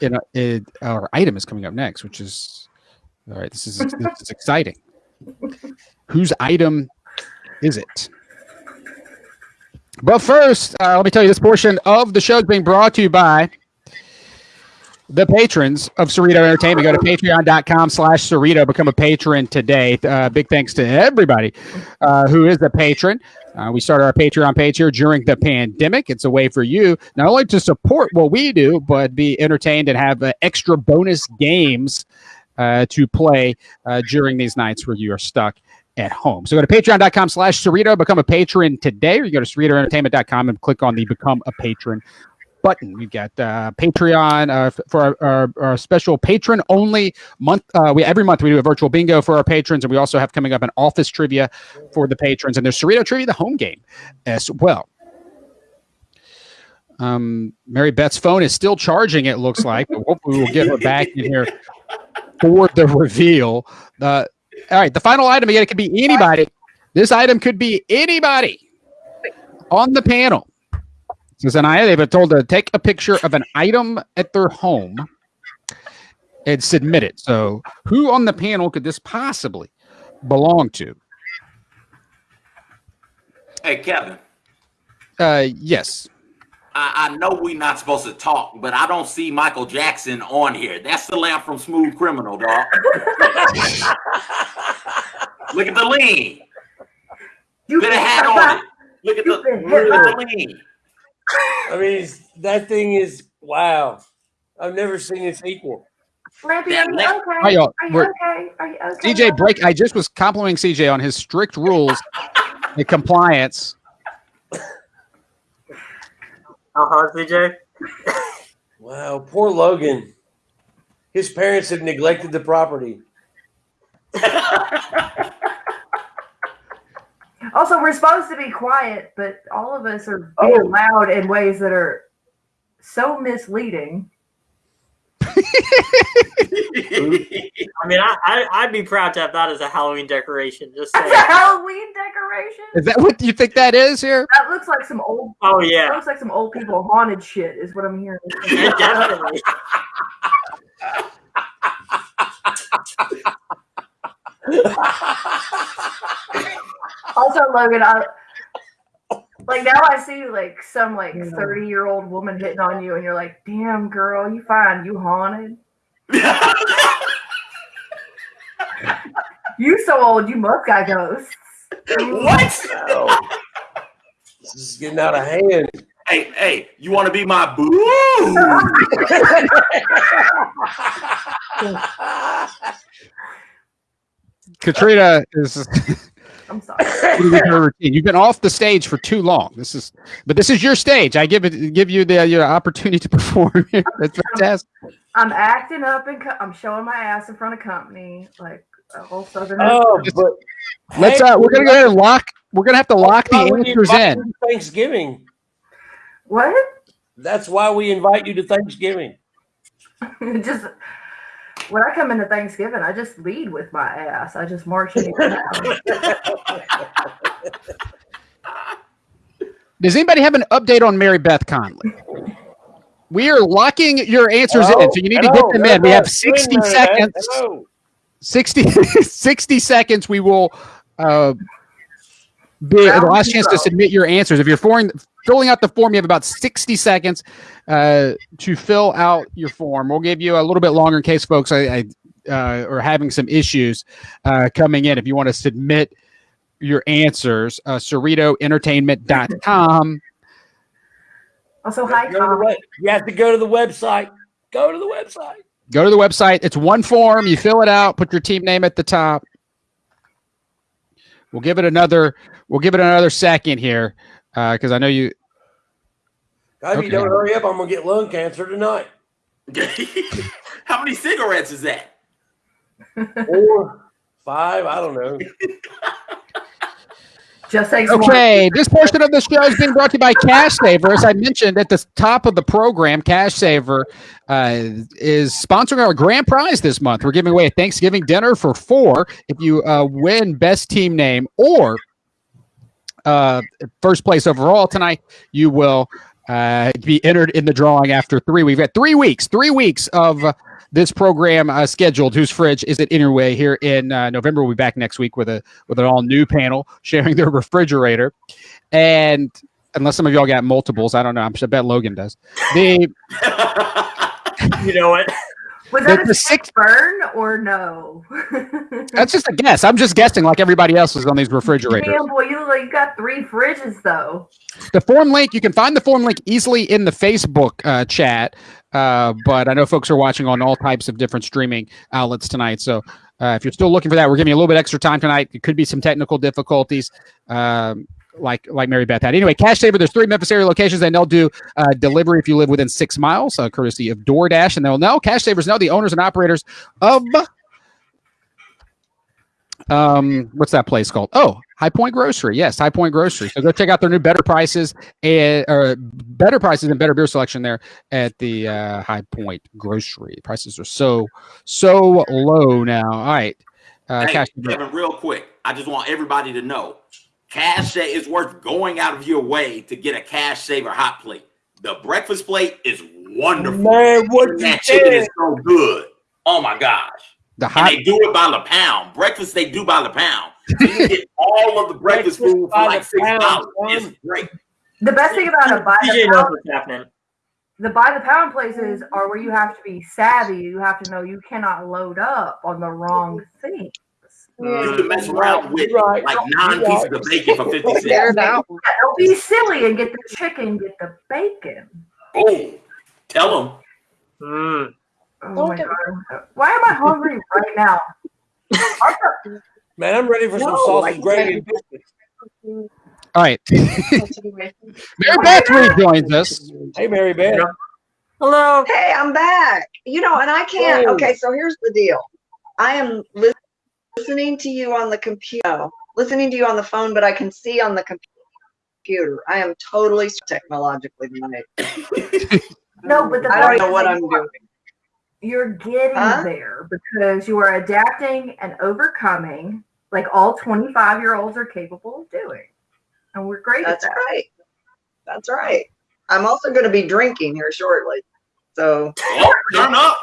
Speaker 1: in a, it, our item is coming up next, which is all right. This is this is exciting. Whose item is it? But first, uh, let me tell you this portion of the show is being brought to you by the patrons of Cerrito Entertainment. Go to patreon.com slash Cerrito. Become a patron today. Uh, big thanks to everybody uh, who is a patron. Uh, we started our Patreon page here during the pandemic. It's a way for you not only to support what we do, but be entertained and have uh, extra bonus games uh, to play uh, during these nights where you are stuck at home. So go to patreon.com slash Cerrito, become a patron today, or you go to CerritoEntertainment.com and click on the Become a Patron button. We've got uh, Patreon uh, for our, our, our special patron only month. Uh, we every month we do a virtual bingo for our patrons, and we also have coming up an office trivia for the patrons. And there's Cerrito Trivia, the home game, as well. Um, Mary Beth's phone is still charging. It looks like. But we'll get her back in here for the reveal. Uh, all right, the final item again. It could be anybody. This item could be anybody on the panel. Says Anaya, they've been told to take a picture of an item at their home and submit it. So, who on the panel could this possibly belong to?
Speaker 4: Hey, Kevin.
Speaker 1: Uh, yes.
Speaker 4: I, I know we're not supposed to talk, but I don't see Michael Jackson on here. That's the lamp from Smooth Criminal, dog. Look at the lean.
Speaker 3: You
Speaker 4: Put a hat on it. Look at the,
Speaker 3: You've
Speaker 4: look at the lean.
Speaker 5: I mean, it's, that thing is wow. I've never seen its equal.
Speaker 3: Lampy,
Speaker 4: Yeah,
Speaker 3: are you okay?
Speaker 1: Hi, y'all.
Speaker 3: Are you okay? Are you okay?
Speaker 1: CJ break. I just was complimenting CJ on his strict rules and compliance.
Speaker 2: Uh-huh, CJ.
Speaker 5: Wow, poor Logan. His parents have neglected the property.
Speaker 3: Also, we're supposed to be quiet, but all of us are being
Speaker 5: Oh.
Speaker 3: loud in ways that are so misleading.
Speaker 2: I mean, I, I I'd be proud to have that as a Halloween decoration. Just
Speaker 3: That's a. Halloween decoration.
Speaker 1: Is that what you think that is here?
Speaker 3: That looks like some old.
Speaker 2: Oh
Speaker 3: That
Speaker 2: yeah,
Speaker 3: looks like some old people haunted shit. Is what I'm hearing.
Speaker 2: Yeah, definitely.
Speaker 3: Also, Logan, I like now I see like some like 30 year old woman hitting on you, and you're like, "Damn, girl, you fine? You haunted? You so old, you must got ghosts."
Speaker 4: what?
Speaker 5: Oh. This is getting out of hand.
Speaker 4: Hey, hey, you want to be my boo?
Speaker 1: Katrina is
Speaker 3: I'm sorry.
Speaker 1: You've been off the stage for too long. This is, but this is your stage. I give it, give you the your opportunity to perform. That's fantastic.
Speaker 3: I'm acting up and co- I'm showing my ass in front of company, like a whole southern.
Speaker 5: oh, but
Speaker 1: Let's.
Speaker 5: Hey,
Speaker 1: Uh, we're gonna go ahead and lock. We're gonna have to lock the answers in.
Speaker 5: Thanksgiving.
Speaker 3: What?
Speaker 5: That's why we invite you to Thanksgiving.
Speaker 3: just when I come into Thanksgiving, I just lead with my ass. I just march in.
Speaker 1: Does anybody have an update on Mary Beth Conley? We are locking your answers in, so you need to get them in. We have 60 seconds. 60, 60 seconds. We will uh, be the last chance to submit your answers. If you're foreign, filling out the form, you have about 60 seconds uh, to fill out your form. We'll give you a little bit longer in case folks I, I uh, are having some issues uh, coming in. If you want to submit your answers, uh, CerritoEntertainment.com.
Speaker 3: Also, hi,
Speaker 5: Go to the
Speaker 3: Tom.
Speaker 5: You have to go to the website. Go to the website.
Speaker 1: Go to the website. It's one form. You fill it out. Put your team name at the top. We'll give it another. We'll give it another second here because I know you.
Speaker 5: God, if you don't hurry up, I'm gonna get lung cancer tonight.
Speaker 4: How many cigarettes is that?
Speaker 5: Four, five, I don't know.
Speaker 3: Just takes one.
Speaker 1: Okay, this portion of the show is being brought to you by Cash Saver. As I mentioned at the top of the program, Cash Saver uh, is sponsoring our grand prize this month. We're giving away a Thanksgiving dinner for four if you uh, win best team name or uh, first place overall tonight. You will uh, be entered in the drawing after three. We've got three weeks, three weeks of this program uh, scheduled. Whose fridge is it anyway? Here in uh, November, we'll be back next week with a with an all new panel sharing their refrigerator. And unless some of y'all got multiples, I don't know. I'm I bet Logan does. The
Speaker 2: You know what?
Speaker 3: Was that
Speaker 1: the
Speaker 3: a
Speaker 1: six-
Speaker 3: burn or no?
Speaker 1: that's just a guess. I'm just guessing like everybody else is on these refrigerators.
Speaker 3: Damn, boy, you like got three fridges though.
Speaker 1: The form link, you can find the form link easily in the Facebook uh, chat. Uh, but I know folks are watching on all types of different streaming outlets tonight. So uh, if you're still looking for that, we're giving you a little bit extra time tonight. It could be some technical difficulties. Um, like like Mary Beth had. Anyway, Cash Saver, there's three Memphis area locations, and they'll do uh, delivery if you live within six miles, uh, courtesy of DoorDash. And they'll know Cash Savers know the owners and operators of um what's that place called? Oh, High Point Grocery. Yes, High Point Grocery. So go check out their new better prices and or better prices and better beer selection there at the uh, High Point Grocery. Prices are so so low now. All right. Uh,
Speaker 4: hey,
Speaker 1: Cash
Speaker 4: Kevin, real quick, I just want everybody to know, Cash Sa- is worth going out of your way to get a Cash Saver hot plate. The breakfast plate is wonderful.
Speaker 5: Man, what you
Speaker 4: that chicken is so good. Oh my gosh.
Speaker 1: the
Speaker 4: And
Speaker 1: hot
Speaker 4: they do it by the pound. Breakfast they do by the pound. So you get all of the breakfast
Speaker 5: Breakfast
Speaker 4: food for like
Speaker 5: the
Speaker 4: six dollars. It's great.
Speaker 3: The best thing about a buy the pound, the buy the pound places are where you have to be savvy. You have to know you cannot load up on the wrong thing.
Speaker 4: You can mess around with
Speaker 5: Right.
Speaker 4: like nine
Speaker 5: Right.
Speaker 4: pieces of bacon for 50 cents.
Speaker 6: There's that one.
Speaker 3: Don't be silly and get the chicken, get the bacon.
Speaker 4: Boom. Tell them.
Speaker 2: Mm.
Speaker 3: Oh my god! Why am I hungry right now?
Speaker 5: Man, I'm ready for some
Speaker 6: No,
Speaker 5: sausage
Speaker 6: I-
Speaker 5: gravy and biscuits.
Speaker 1: all right. Mary Beth rejoins us.
Speaker 5: Hey, Mary Beth.
Speaker 2: Hello.
Speaker 6: Hey, I'm back. You know, and I can't.
Speaker 5: Whoa.
Speaker 6: Okay, so here's the deal. I am lis- listening to you on the computer, listening to you on the phone, but I can see on the computer. I am totally technologically minded.
Speaker 3: No, but the
Speaker 6: I don't know what I'm doing.
Speaker 3: You're getting
Speaker 6: Huh?
Speaker 3: there because you are adapting and overcoming, like all 25 year olds are capable of doing, and we're great
Speaker 6: That's
Speaker 3: at that.
Speaker 6: That's right. That's right. I'm also going to be drinking here shortly. So
Speaker 4: Oh, turn up.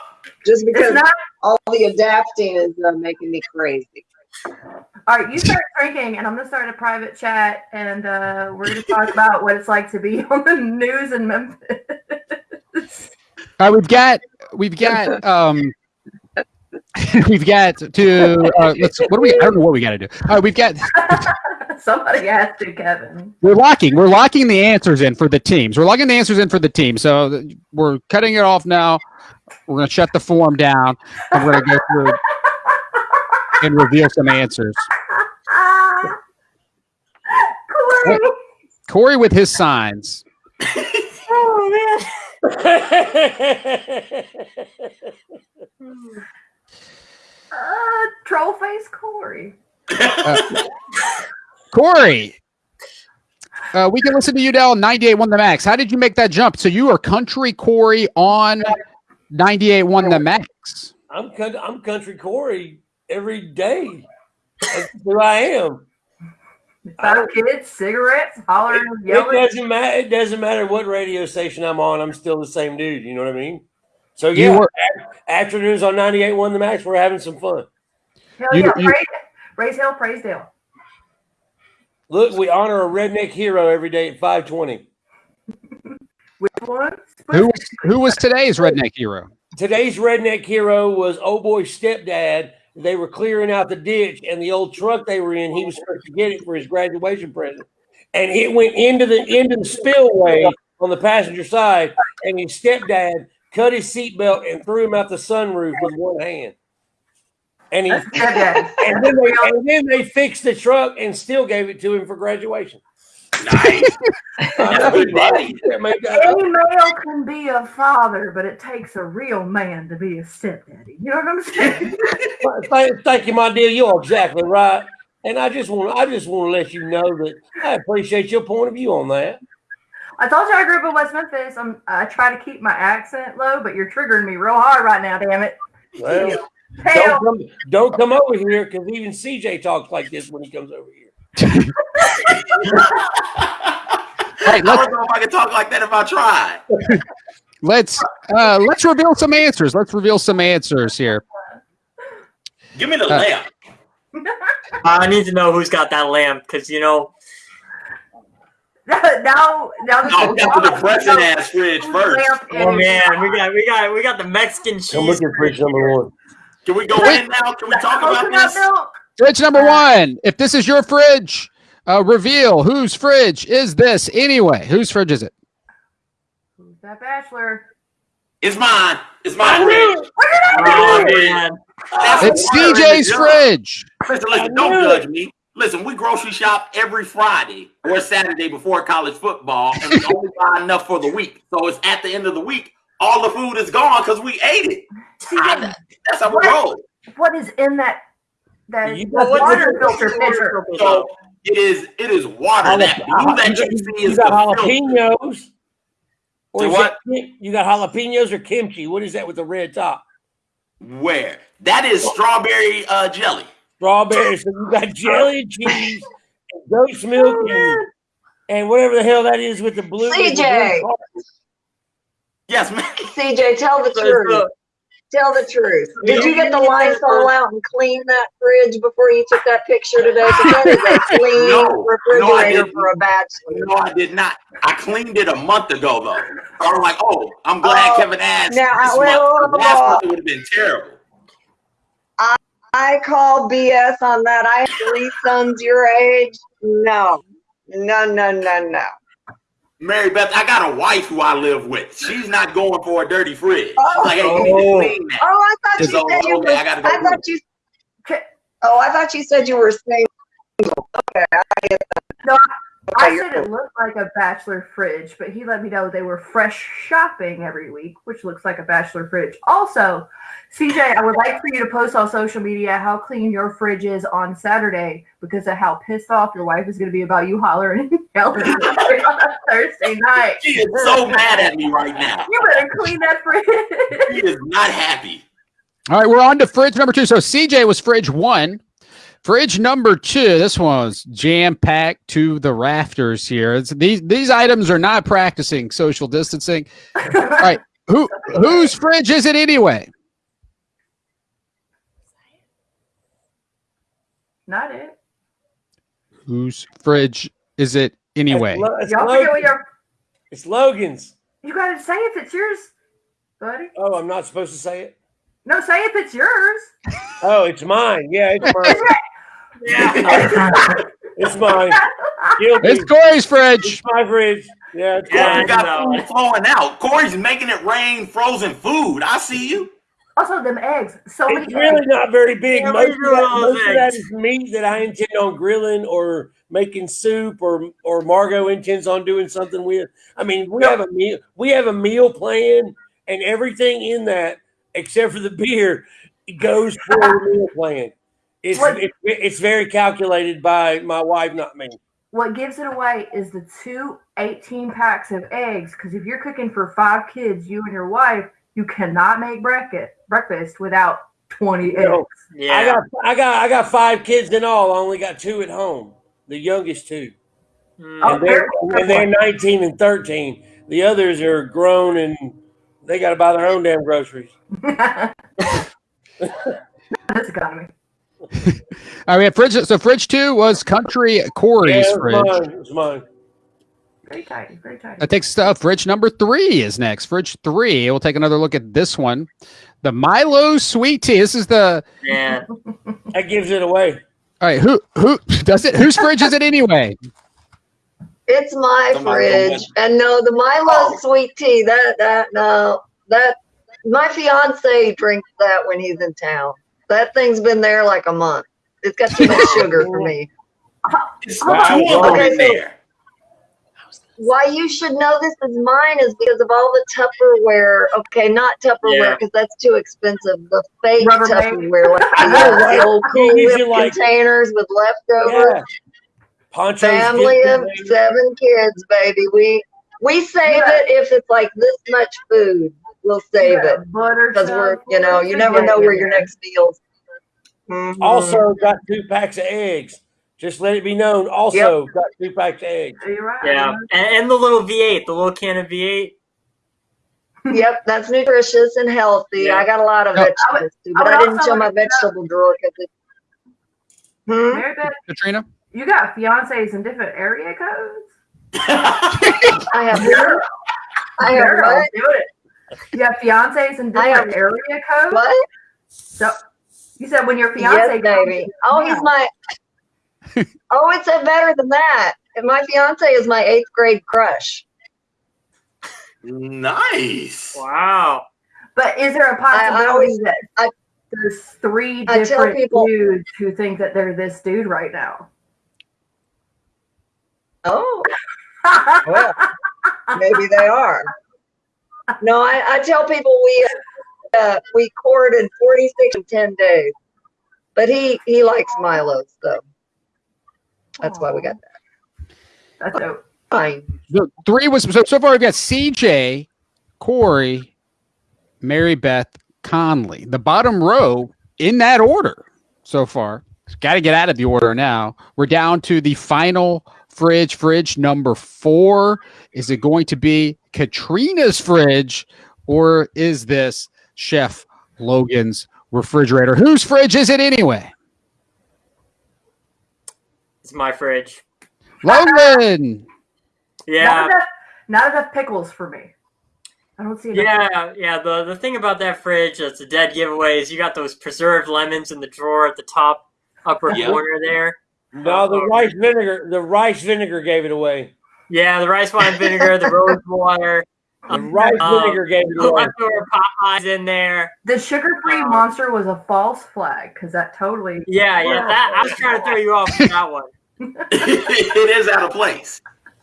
Speaker 6: Just because
Speaker 3: not
Speaker 6: all the adapting is uh, making me crazy.
Speaker 3: all right. You start drinking, and I'm gonna start a private chat, and uh, we're gonna talk about what it's like to be on the news in Memphis.
Speaker 1: All right, we've got we've got um we've got to uh, let's what do we I don't know what we got to do. All right, we've got
Speaker 3: Somebody has to, Kevin.
Speaker 1: we're locking we're locking the answers in for the teams. We're locking the answers in for the team. So we're cutting it off now. We're going to shut the form down and we're going to go through and reveal some answers.
Speaker 3: Corey.
Speaker 1: Corey with his signs.
Speaker 2: Oh man.
Speaker 3: Uh, troll face Corey.
Speaker 1: Corey, uh, we can listen to you now on 98.1 The Max. How did you make that jump? So you are country Corey on 98.1 The Max.
Speaker 5: I'm I'm country Corey every day. That's who I am.
Speaker 3: Five kids, cigarettes, hollering,
Speaker 5: It
Speaker 3: yelling.
Speaker 5: doesn't matter. It doesn't matter what radio station I'm on. I'm still the same dude. You know what I mean? So
Speaker 1: You
Speaker 5: yeah,
Speaker 1: were-
Speaker 5: afternoons on 98.1 The Max. We're having some fun.
Speaker 3: Hell
Speaker 1: You-
Speaker 3: yeah,
Speaker 1: you-
Speaker 3: praise, praise Hill, praise Dale.
Speaker 5: Look, we honor a redneck hero every day at 520.
Speaker 3: Which one?
Speaker 1: Who was who was today's redneck hero?
Speaker 5: Today's redneck hero was oh boy's stepdad. They were clearing out the ditch, and the old truck they were in, he was supposed to get it for his graduation present, and it went into the into the spillway on the passenger side, and his stepdad cut his seatbelt and threw him out the sunroof with one hand. And he and then, they, and then they fixed the truck and still gave it to him for graduation.
Speaker 4: Nice. That's good daddy.
Speaker 5: Yeah, man, I-
Speaker 3: Any male can be a father, but it takes a real man to be a stepdaddy. You know what I'm saying?
Speaker 5: Thank, thank you, my dear. You're exactly right. And I just want I just want to let you know that I appreciate your point of view on that.
Speaker 3: I told you I grew up in West Memphis. I'm, I try to keep my accent low, but you're triggering me real hard right now. Damn it!
Speaker 5: Well, don't come, don't come over here because even CJ talks like this when he comes over here.
Speaker 1: Hey,
Speaker 4: I
Speaker 1: let's
Speaker 4: don't know if I can talk like that if I try.
Speaker 1: let's uh, let's reveal some answers. Let's reveal some answers here.
Speaker 4: Give me the
Speaker 1: Uh,
Speaker 4: lamp.
Speaker 2: I need to know who's got that lamp because you know
Speaker 3: now, now, now
Speaker 4: No, that's the depressing ass fridge first.
Speaker 2: Oh man, we got we got we got the Mexican
Speaker 5: Come look
Speaker 2: cheese.
Speaker 5: at fridge number one.
Speaker 4: Can we go in now? Can we talk about
Speaker 3: Coconut
Speaker 4: this?
Speaker 3: milk.
Speaker 1: Fridge number one. If this is your fridge, uh, reveal whose fridge is this anyway? Whose fridge is it?
Speaker 3: Who's that bachelor?
Speaker 4: It's mine. It's my
Speaker 5: I
Speaker 4: fridge.
Speaker 2: Oh man,
Speaker 1: It's
Speaker 4: water in the
Speaker 1: CJ's fridge.
Speaker 4: Listen,
Speaker 5: I
Speaker 4: listen, don't judge me. Listen, we grocery shop every Friday or Saturday before college football, and we only buy enough for the week. So it's at the end of the week, all the food is gone because we ate it.
Speaker 3: See,
Speaker 4: I- that's how we roll.
Speaker 3: what is in that that
Speaker 5: You
Speaker 3: that
Speaker 5: got-
Speaker 3: water filter pitcher?
Speaker 4: So it is it is water.
Speaker 5: Jala-
Speaker 4: That you that you see
Speaker 5: you
Speaker 4: is
Speaker 5: got
Speaker 4: the filter.
Speaker 5: jalapenos. Or is
Speaker 4: what?
Speaker 5: that- you got jalapenos or kimchi? What is that with the red top?
Speaker 4: Where? That is strawberry uh, jelly.
Speaker 5: Strawberries. So you got jelly and cheese, and goat's milk, and, and whatever the hell that is with the blue. with the blue
Speaker 6: CJ.
Speaker 4: Yes, man.
Speaker 6: CJ, tell the
Speaker 2: So-
Speaker 6: truth. Tell the truth. Did you get the Lysol out and clean that fridge before you took that picture today? Because that is a clean
Speaker 4: No, no, I
Speaker 6: refrigerator
Speaker 4: didn't.
Speaker 6: for a bachelor.
Speaker 4: No, I did not. I cleaned it a month ago, though. I was like, oh, I'm glad
Speaker 6: Oh,
Speaker 4: Kevin asked.
Speaker 6: now,
Speaker 4: this
Speaker 6: well,
Speaker 4: month. Last month it would have been terrible.
Speaker 6: I call BS on that. I have three sons your age. No, no, no, no, no.
Speaker 4: Mary Beth, I got a wife who I live with. She's not going for a dirty fridge.
Speaker 6: Oh.
Speaker 4: like, hey, you need
Speaker 2: Oh.
Speaker 4: to clean that.
Speaker 6: Oh, I thought you
Speaker 4: So,
Speaker 6: said you were.
Speaker 4: I gotta go
Speaker 6: I thought you. Oh, I thought you said you were single. Okay, I get that.
Speaker 3: No, I said
Speaker 6: you're
Speaker 3: it looked like a bachelor fridge, but he let me know they were fresh shopping every week, which looks like a bachelor fridge. Also, CJ, I would like for you to post on social media how clean your fridge is on Saturday because of how pissed off your wife is going to be about you hollering and yelling on a Thursday night.
Speaker 4: She is so mad at me right now.
Speaker 3: You better clean that fridge.
Speaker 4: She is not happy.
Speaker 1: All right, we're on to fridge number two. So CJ was fridge one. Fridge number two. This one was jam packed to the rafters here. It's, these these items are not practicing social distancing. All right, who whose fridge is it anyway?
Speaker 3: Not it.
Speaker 1: Whose fridge is it anyway?
Speaker 5: It's, Lo- it's,
Speaker 3: Y'all forget what
Speaker 5: Logan.
Speaker 3: your
Speaker 5: it's Logan's.
Speaker 3: you got to say if it's yours, buddy.
Speaker 5: Oh, I'm not supposed to say it.
Speaker 3: No, say if it's yours.
Speaker 5: Oh, it's mine. Yeah, it's mine.
Speaker 2: Yeah.
Speaker 5: it's mine. Guilty.
Speaker 1: It's Corey's fridge.
Speaker 5: It's my fridge. Yeah, it's
Speaker 2: Yeah,
Speaker 4: You
Speaker 5: mine.
Speaker 4: got
Speaker 2: no.
Speaker 4: food flowing out. Corey's making it rain frozen food. I see you.
Speaker 3: Also, them eggs. So many
Speaker 5: It's
Speaker 3: eggs.
Speaker 5: really not very big.
Speaker 2: Yeah,
Speaker 5: most of,
Speaker 2: do
Speaker 5: that,
Speaker 2: all
Speaker 5: most of that meat that I intend on grilling or making soup or or Margot intends on doing something with. I mean, we have a meal we have a meal plan and everything in that except for the beer goes for the meal plan. It's,
Speaker 3: What-
Speaker 5: it's it's very calculated by my wife, not me.
Speaker 3: What gives it away is the two 18 packs of eggs. Because if you're cooking for five kids, you and your wife, you cannot make breakfast breakfast without 20 eggs.
Speaker 5: No. I got I got I got five kids in all. I only got two at home. the youngest two.
Speaker 2: Mm,
Speaker 3: Oh,
Speaker 5: And they're, and they're 19 and 13. The others are grown and they got to buy their own damn groceries.
Speaker 3: this economy.
Speaker 1: I mean, fridge. So fridge two was Country Corey's
Speaker 5: Yeah, it was
Speaker 1: fridge.
Speaker 5: mine. It was mine.
Speaker 3: Very tiny, very tiny.
Speaker 1: That takes stuff. Fridge number three is next. Fridge three. We'll take another look at this one. The Milo sweet tea. This is the.
Speaker 2: Yeah.
Speaker 5: That gives it away.
Speaker 1: All right. Who who does it? Whose fridge is it anyway?
Speaker 6: It's my
Speaker 4: Somebody
Speaker 6: fridge. And no, the Milo oh. sweet tea, that that no, that my fiance drinks that when he's in town. That thing's been there like a month. It's got too much sugar for me.
Speaker 4: It's
Speaker 3: Wow.
Speaker 6: Okay, so-
Speaker 4: there.
Speaker 6: Why you should know this is mine is because of all the Tupperware. Okay, not Tupperware
Speaker 2: Yeah.
Speaker 6: because that's too expensive. The fake
Speaker 3: Rubbermaid.
Speaker 6: Tupperware, like the,
Speaker 5: know, right?
Speaker 6: the old Cool Whip
Speaker 5: like-
Speaker 6: containers with leftovers.
Speaker 5: Yeah. Poncho's
Speaker 6: Family of seven kids, baby. We we save
Speaker 3: Yeah.
Speaker 6: it if it's like this much food. We'll save it
Speaker 3: Butter
Speaker 6: because we're you know you never know where your next meal's. Mhm.
Speaker 5: Also got two packs of eggs. Just let it be known. Also got two packs of eggs.
Speaker 3: Right.
Speaker 2: Yeah, and, and the little V8, the little can of V8.
Speaker 6: Yep, that's nutritious and healthy.
Speaker 2: Yeah.
Speaker 6: I got a lot of
Speaker 1: No, I
Speaker 6: vegetables too, but
Speaker 3: would
Speaker 6: I, didn't show my
Speaker 3: like to know-
Speaker 6: vegetable drawer because it. Hmm?
Speaker 3: Mary
Speaker 1: Katrina.
Speaker 3: you got fiancés in different area codes?
Speaker 6: I have. I have
Speaker 3: Girl,
Speaker 6: what?
Speaker 3: do it. You have fiancés in
Speaker 6: I
Speaker 3: different area codes?
Speaker 6: What?
Speaker 3: So you said when your fiance
Speaker 6: Yes,
Speaker 3: comes
Speaker 6: baby. Oh,
Speaker 3: town.
Speaker 6: he's my. oh, it's a better than that. And my fiance is my eighth grade crush.
Speaker 4: nice.
Speaker 2: Wow.
Speaker 3: But is there a possibility
Speaker 6: always-
Speaker 3: that
Speaker 6: I-
Speaker 3: there's three
Speaker 6: I tell
Speaker 3: different
Speaker 6: people-
Speaker 3: dudes who think that they're this dude right now?
Speaker 6: Oh, well, maybe they are. No, I, I tell people we uh, we courted 46 in 10 days, but he he likes Milo's though. That's why we got that.
Speaker 3: That's dope.
Speaker 6: Fine.
Speaker 1: The three was so, so far. We've got CJ, Corey, Mary Beth, Conley. The bottom row in that order so far. Got to get out of the order now. We're down to the final fridge. Fridge number four. Is it going to be Katrina's fridge, or is this Chef Logan's refrigerator? Whose fridge is it anyway?
Speaker 2: It's my fridge.
Speaker 1: Logan.
Speaker 2: Yeah.
Speaker 3: Not enough, not enough pickles for me. I don't see enough.
Speaker 2: Yeah, yeah. The the thing about that fridge that's a dead giveaway is you got those preserved lemons in the drawer at the top upper
Speaker 4: Yeah.
Speaker 2: corner there.
Speaker 5: No, the uh, rice vinegar. The rice vinegar gave it away.
Speaker 2: Yeah, the rice wine vinegar, the rose water,
Speaker 5: The rice
Speaker 2: Um,
Speaker 5: vinegar gave it
Speaker 2: the
Speaker 5: away.
Speaker 2: leftover Popeyes in there.
Speaker 3: The sugar-free
Speaker 2: Um,
Speaker 3: monster was a false flag because that totally.
Speaker 2: Yeah, yeah. That I was trying to throw you off with that one.
Speaker 4: it is out of place.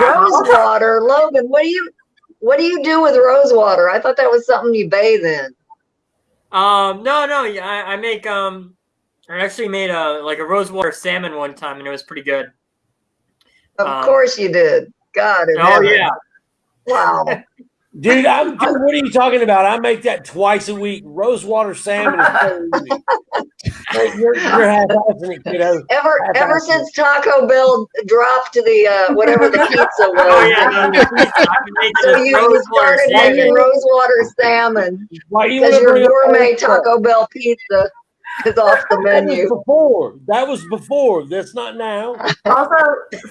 Speaker 6: Rose water, Logan. What do you what do you do with rose water? I thought that was something you bathe in.
Speaker 2: Um, no, no. yeah, I, I make um, I actually made a like a rosewater salmon one time, and it was pretty good.
Speaker 6: Of
Speaker 2: Um,
Speaker 6: course you did. God
Speaker 2: Oh
Speaker 6: heaven.
Speaker 2: yeah,
Speaker 6: Wow.
Speaker 5: Dude, I'm. Dude, what are you talking about? I make that twice a week. Rosewater salmon is so easy. Hey, You're, you're it, kiddo.
Speaker 6: Ever
Speaker 5: That's
Speaker 6: ever since Taco Bell dropped the uh, whatever the pizza was.
Speaker 2: oh yeah. The, the. I
Speaker 6: So you, started
Speaker 2: salmon.
Speaker 6: making rosewater salmon
Speaker 5: Why you want to
Speaker 6: your gourmet? Taco Bell pizza is off the
Speaker 5: That was
Speaker 6: menu.
Speaker 5: before. That was before. That's not now.
Speaker 3: Also,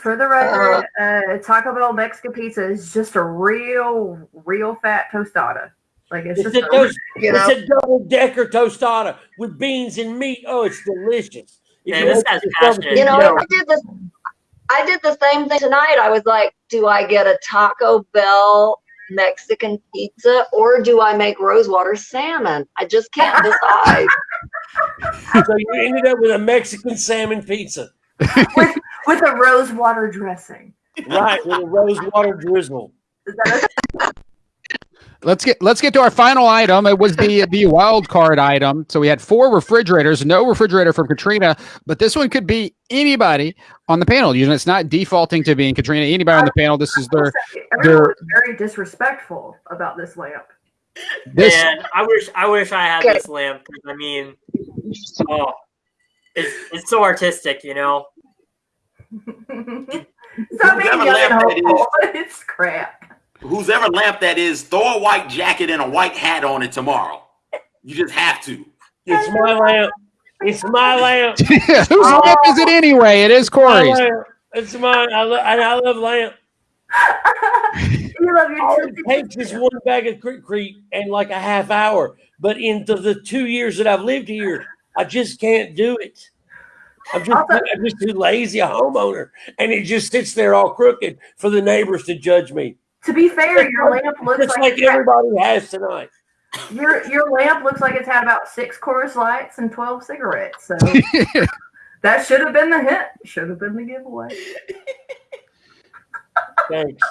Speaker 3: for the record, uh, Taco Bell Mexican pizza is just a real, real fat tostada. Like it's
Speaker 5: It's
Speaker 3: just
Speaker 5: a,
Speaker 3: a,
Speaker 5: toast,
Speaker 6: You know,
Speaker 5: it's a double decker tostada with beans and meat. Oh, it's delicious.
Speaker 2: Yeah,
Speaker 5: you
Speaker 2: this
Speaker 5: want
Speaker 2: guy's
Speaker 5: yourself
Speaker 2: passionate.
Speaker 5: a
Speaker 6: you know,
Speaker 5: dough,
Speaker 6: I did this. I did the same thing tonight. I was like, do I get a Taco Bell Mexican pizza or do I make rosewater salmon? I just can't decide.
Speaker 5: So you ended up with a Mexican salmon pizza,
Speaker 3: with a rose water dressing.
Speaker 5: right? With a rosewater drizzle.
Speaker 3: Is that a-
Speaker 1: Let's get let's get to our final item. It was the the wild card item. So we had four refrigerators, no refrigerator from Katrina, but this one could be anybody on the panel. Usually it's not defaulting to being Katrina. Anybody on the panel. This is their
Speaker 3: Everyone
Speaker 1: they're-
Speaker 3: very disrespectful about this lamp.
Speaker 1: This
Speaker 2: Man, I wish I wish I had this lamp I mean, oh, it's it's so artistic, you know.
Speaker 3: Stop being
Speaker 4: Whoever
Speaker 3: young and
Speaker 4: laughed at
Speaker 3: hopeful. It's crap.
Speaker 4: Whose ever lamp that is, throw a white jacket and a white hat on it tomorrow. You just have to.
Speaker 5: It's my lamp. It's my lamp.
Speaker 1: Whose lamp is it anyway? It is
Speaker 5: My
Speaker 1: Corey's.
Speaker 5: It's mine. I, lo- and I love lamp.
Speaker 3: you love your
Speaker 5: All it takes is one bag of Crete and like a half hour. But in the two years that I've lived here, I just can't do it. I'm just,
Speaker 3: Also-
Speaker 5: I'm just too lazy, a homeowner, and it just sits there all crooked for the neighbors to judge me.
Speaker 3: To be fair, your lamp looks
Speaker 5: Just
Speaker 3: like,
Speaker 5: like
Speaker 3: it's had-
Speaker 5: everybody has tonight.
Speaker 3: your your lamp looks like it's had about six Coors Lights and twelve cigarettes. So that should have been the hint. Should have been the giveaway.
Speaker 5: Thanks.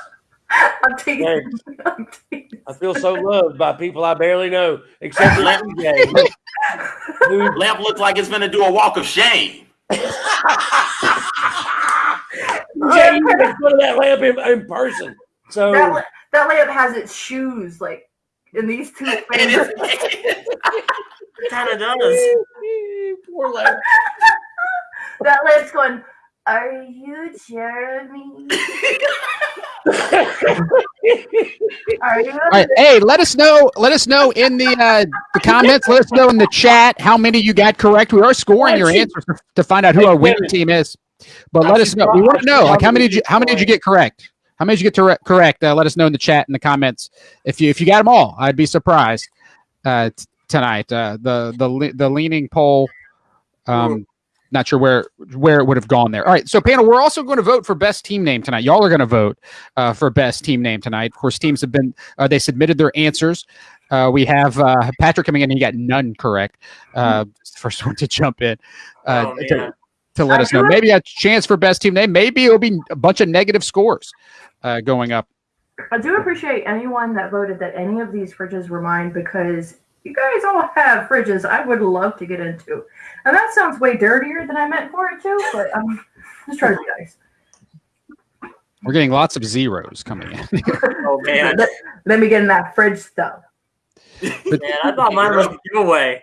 Speaker 3: I'm teasing.
Speaker 5: Thanks.
Speaker 3: I'm teasing.
Speaker 5: I feel so loved by people I barely know, except for TJ.
Speaker 4: Lamp looks like it's gonna do a walk of shame.
Speaker 5: TJ, you make fun of that lamp in, in person. So
Speaker 3: That, that lamp has its shoes like in these two
Speaker 4: It
Speaker 3: fingers.
Speaker 4: is-
Speaker 2: It kind of does.
Speaker 5: poor lamp.
Speaker 3: that lamp's going. Are you Jeremy? Are you?
Speaker 1: All right, hey, let us know. Let us know in the uh, the comments. Let us know in the chat how many you got correct. We are scoring your answers to, to find out who our winning team is. But let us know. We want to know like how many did you how many did you get correct? How many did you get to correct? Uh, let us know in the chat in the comments if you if you got them all. I'd be surprised uh, t- tonight. Uh, the the the leaning poll. Um, not sure where where it would have gone there. All right, so panel, we're also going to vote for best team name tonight. Y'all are going to vote uh, for best team name tonight. Of course, teams have been uh, they submitted their answers. Uh, we have uh, Patrick coming in, and he got none correct. Uh, first one to jump in uh,
Speaker 2: Oh,
Speaker 1: to, to let us know. Maybe a chance for best team name. Maybe it'll be a bunch of negative scores uh, going up.
Speaker 3: I do appreciate anyone that voted that any of these fridges were mine because you guys all have fridges I would love to get into. And that sounds way dirtier than I meant for it to, but I'm just trying to be nice.
Speaker 1: We're getting lots of zeros coming in.
Speaker 2: Oh man,
Speaker 3: Let, let me get in that fridge stuff.
Speaker 2: man, I thought mine was a giveaway.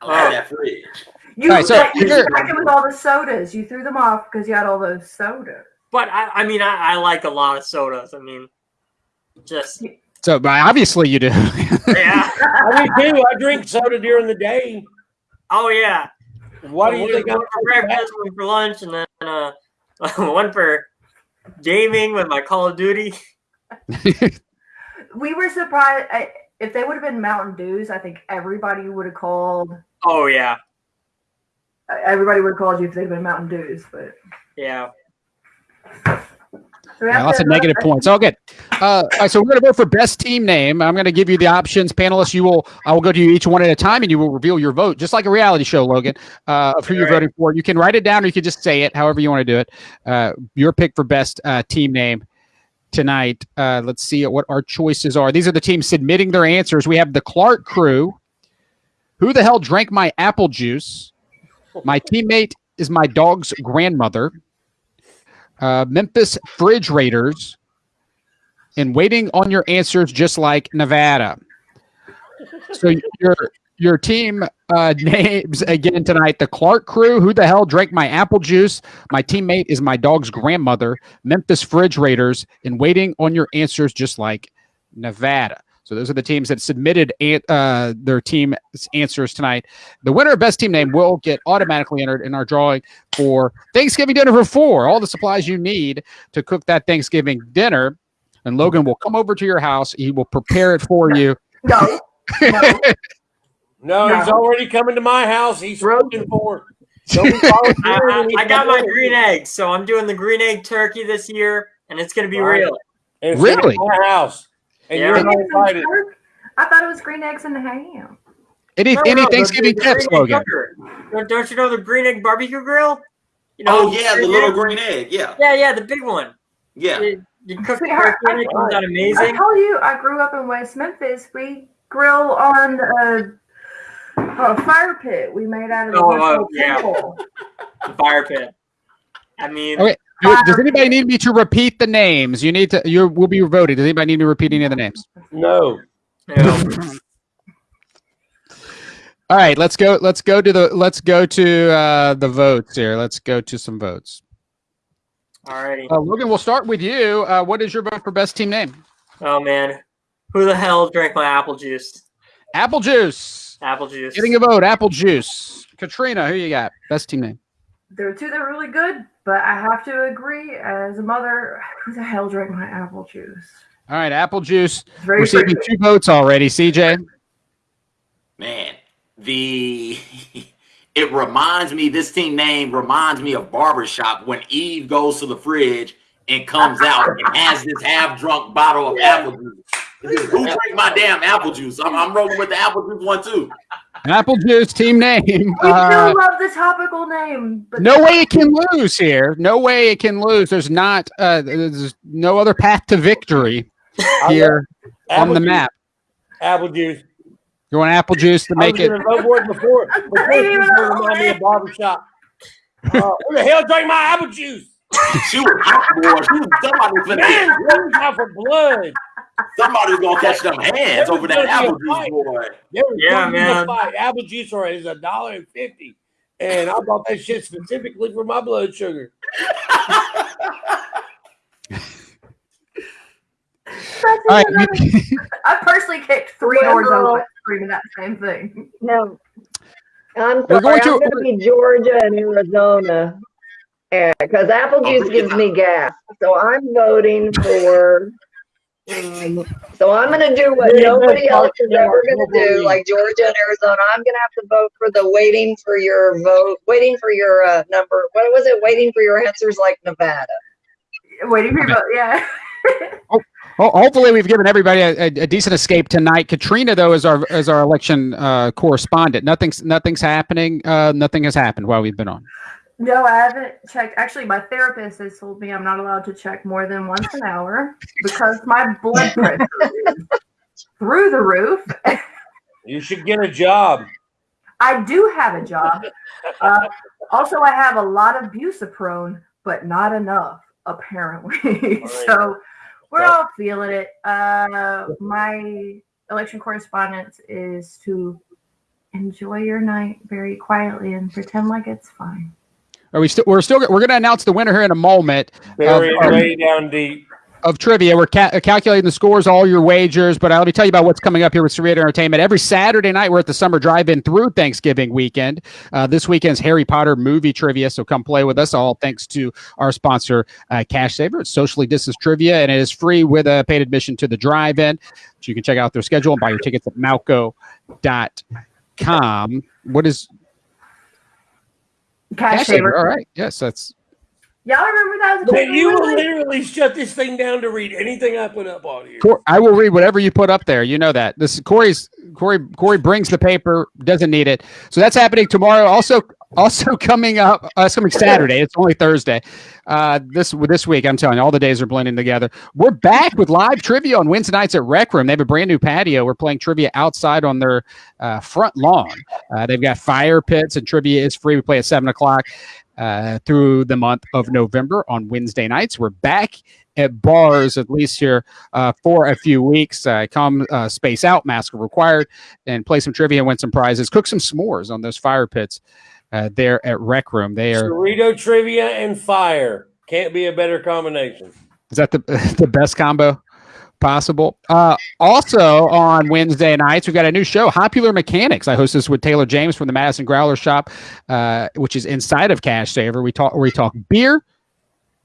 Speaker 4: I like oh. that fridge.
Speaker 3: You,
Speaker 1: All right, so
Speaker 3: like, you
Speaker 1: here-
Speaker 3: it with all the sodas. You threw them off because you had all those sodas.
Speaker 2: But I, I mean, I, I like a lot of sodas. I mean, just
Speaker 1: so but obviously you do.
Speaker 2: yeah.
Speaker 5: I do too. I drink soda during the day.
Speaker 2: Oh yeah.
Speaker 5: Why do you think I'm
Speaker 2: one for breakfast, one for lunch, and then uh, one for gaming with my Call of Duty?
Speaker 3: We were surprised. I, if they would have been Mountain Dews, I think everybody would have called.
Speaker 2: Oh yeah,
Speaker 3: Everybody would have called you if they'd been Mountain Dews. But
Speaker 2: yeah.
Speaker 3: So we
Speaker 1: Yeah,
Speaker 3: have
Speaker 1: lots of negative points. All good. Uh, all right, so we're going to vote for best team name. I'm going to give you the options, panelists. You will. I will go to you each one at a time, and you will reveal your vote, just like a reality show, Logan, uh, of who you're
Speaker 2: Right.
Speaker 1: voting for. You can write it down, or you can just say it, however you want to do it. Uh, your pick for best uh, team name tonight. Uh, let's see what our choices are. These are the teams submitting their answers. We have the Clark Crew. Who the hell drank my apple juice? My teammate is my dog's grandmother. Uh, Memphis Fridge Raiders and waiting on your answers just like Nevada. So your your team uh, names again tonight: the Clark Crew. Who the hell drank my apple juice? My teammate is my dog's grandmother. Memphis Fridge Raiders and waiting on your answers just like Nevada. So those are the teams that submitted uh, their team answers tonight. The winner of best team name will get automatically entered in our drawing for Thanksgiving dinner for four. All the supplies you need to cook that Thanksgiving dinner. And Logan will come over to your house. He will prepare it for you.
Speaker 3: No, no.
Speaker 5: No, he's already coming to my house. He's looking for. Don't be following
Speaker 2: I, I,
Speaker 5: when he
Speaker 2: I got my green eggs, so I'm doing the green egg turkey this year, and it's gonna be
Speaker 5: Right.
Speaker 2: real.
Speaker 5: It's
Speaker 1: Really?
Speaker 5: my house. And
Speaker 2: Yeah.
Speaker 5: you're not invited.
Speaker 3: I thought it was green eggs and ham.
Speaker 1: Any
Speaker 2: No,
Speaker 1: any
Speaker 2: no, the-
Speaker 1: Thanksgiving
Speaker 2: the
Speaker 1: tips,
Speaker 2: green egg
Speaker 1: Logan?
Speaker 2: Don't, don't you know the green egg barbecue grill? You
Speaker 4: Oh yeah, the
Speaker 2: green
Speaker 4: little
Speaker 2: egg?
Speaker 4: green egg. Yeah,
Speaker 2: Yeah, yeah, the big one.
Speaker 4: yeah.
Speaker 2: You, you cook the
Speaker 3: Sweetheart,
Speaker 2: turkey and it comes out amazing.
Speaker 3: I
Speaker 2: amazing.
Speaker 3: told you I grew up in West Memphis. We grill on a, a fire pit we made out of the
Speaker 2: Oh,
Speaker 3: West
Speaker 2: uh, yeah. The fire pit. I mean,
Speaker 1: Okay. Do- Does anybody need me to repeat the names? You need to. You will be voting. Does anybody need me to repeat any of the names?
Speaker 5: No.
Speaker 2: you know,
Speaker 1: All right, let's go. Let's go to the. Let's go to uh, the votes here. Let's go to some votes.
Speaker 2: Alrighty.
Speaker 1: Uh, Logan, we'll start with you. Uh, what is your vote for best team name?
Speaker 2: Oh man, who the hell drank my apple juice?
Speaker 1: Apple Juice.
Speaker 2: Apple juice.
Speaker 1: Getting a vote. Apple Juice. Katrina, who you got? Best team name.
Speaker 3: There are two that are really good, but I have to agree as a mother, who the hell drank my apple juice?
Speaker 1: All right, Apple Juice
Speaker 3: It's very
Speaker 1: receiving
Speaker 3: pretty.
Speaker 1: two votes already. CJ.
Speaker 4: Man, the it reminds me. This team name reminds me of barbershop when Eve goes to the fridge and comes out and has this half drunk bottle of apple juice. Who drank my damn apple juice? I'm, I'm rolling with the apple juice one too.
Speaker 1: Apple Juice team name.
Speaker 3: We
Speaker 1: Uh,
Speaker 3: do love the topical name, but
Speaker 1: no way it can lose here. No way it can lose. There's not. Uh, there's no other path to victory here on
Speaker 5: Apple
Speaker 1: the
Speaker 5: juice,
Speaker 1: map.
Speaker 5: Apple juice.
Speaker 1: You want Apple Juice to
Speaker 5: I
Speaker 1: make
Speaker 5: was
Speaker 1: it?
Speaker 5: gonna vote for it before. Before
Speaker 3: ain't
Speaker 5: it
Speaker 3: even
Speaker 5: was gonna
Speaker 3: on
Speaker 5: remind me of barbershop. Uh, who the hell drank my apple juice?
Speaker 4: She was hot, boy. She was, somebody was gonna
Speaker 5: Man, out for blood.
Speaker 4: Somebody was gonna catch them hands over that
Speaker 5: gonna be a
Speaker 4: apple juice, boy.
Speaker 2: Yeah,
Speaker 5: gonna be a
Speaker 2: man.
Speaker 5: Apple juice or is a dollar and fifty, and I bought that shit specifically for my blood sugar.
Speaker 3: that's
Speaker 1: All right.
Speaker 3: I personally kicked three
Speaker 6: Well,
Speaker 3: doors
Speaker 6: no.
Speaker 3: open screaming that same thing.
Speaker 6: No. I'm
Speaker 1: We're
Speaker 6: sorry.
Speaker 1: going
Speaker 6: I'm
Speaker 1: to-
Speaker 6: going to be Georgia and Arizona. Because apple
Speaker 4: Oh,
Speaker 6: juice gives me gas. So I'm voting for. Um, so I'm going to do what
Speaker 5: Yeah,
Speaker 6: nobody
Speaker 5: no,
Speaker 6: else is ever going to do,
Speaker 5: voting.
Speaker 6: like Georgia and Arizona. I'm going to have to vote for the waiting for your vote, waiting for your uh, number. What was it? Waiting for your answers, like Nevada.
Speaker 3: Waiting for your vote, yeah.
Speaker 1: Well, hopefully, we've given everybody a, a, a decent escape tonight. Katrina, though, is our is our election uh, correspondent. Nothing's nothing's happening. Uh, nothing has happened while we've been on.
Speaker 3: No, I haven't checked. Actually, my therapist has told me I'm not allowed to check more than once an hour because my blood pressure is through the roof.
Speaker 5: You should get a job.
Speaker 3: I do have a job. Uh, also, I have a lot of buspirone, but not enough, apparently. so we're all feeling it. Uh, my election correspondence is to enjoy your night very quietly and pretend like it's fine.
Speaker 1: Are we still? We're still. We're going to announce the winner here in a moment
Speaker 5: it
Speaker 1: Um,
Speaker 5: way down deep.
Speaker 1: of trivia. We're ca- calculating the scores, all your wagers. But uh, let me tell you about what's coming up here with Cerrito Entertainment. Every Saturday night, we're at the Summer Drive-In through Thanksgiving weekend. Uh, this weekend's Harry Potter movie trivia, so come play with us. All thanks to our sponsor, uh, Cash Saver. It's socially distanced trivia, and it is free with a paid admission to the drive-in. So you can check out their schedule and buy your tickets at malco.com. What is
Speaker 3: Cash,
Speaker 1: Cash
Speaker 3: saver.
Speaker 1: Saver? All right. Yes, that's
Speaker 3: Y'all remember that? Was a
Speaker 5: Man, you will literally shut this thing down to read anything I put up on here.
Speaker 1: Cor- I will read whatever you put up there. You know that. This Corey's Corey Corey brings the paper, doesn't need it. So that's happening tomorrow. Also, also coming up. Uh, it's coming Saturday. It's only Thursday. Uh, this this week, I'm telling you, all the days are blending together. We're back with live trivia on Wednesday nights at Rec Room. They have a brand new patio. We're playing trivia outside on their uh, front lawn. Uh, they've got fire pits and trivia is free. We play at seven o'clock uh, through the month of November on Wednesday nights. We're back at bars at least here uh, for a few weeks. Uh, come uh, space out, mask required, and play some trivia win some prizes. Cook some s'mores on those fire pits uh, there at Rec Room. They are
Speaker 5: Cerrito trivia and fire can't be a better combination.
Speaker 1: is that the the best combo possible? Uh, also on Wednesday nights, we've got a new show, Popular Mechanics. I host this with Taylor James from the Madison Growler Shop, uh, which is inside of Cash Saver. We talk we talk beer.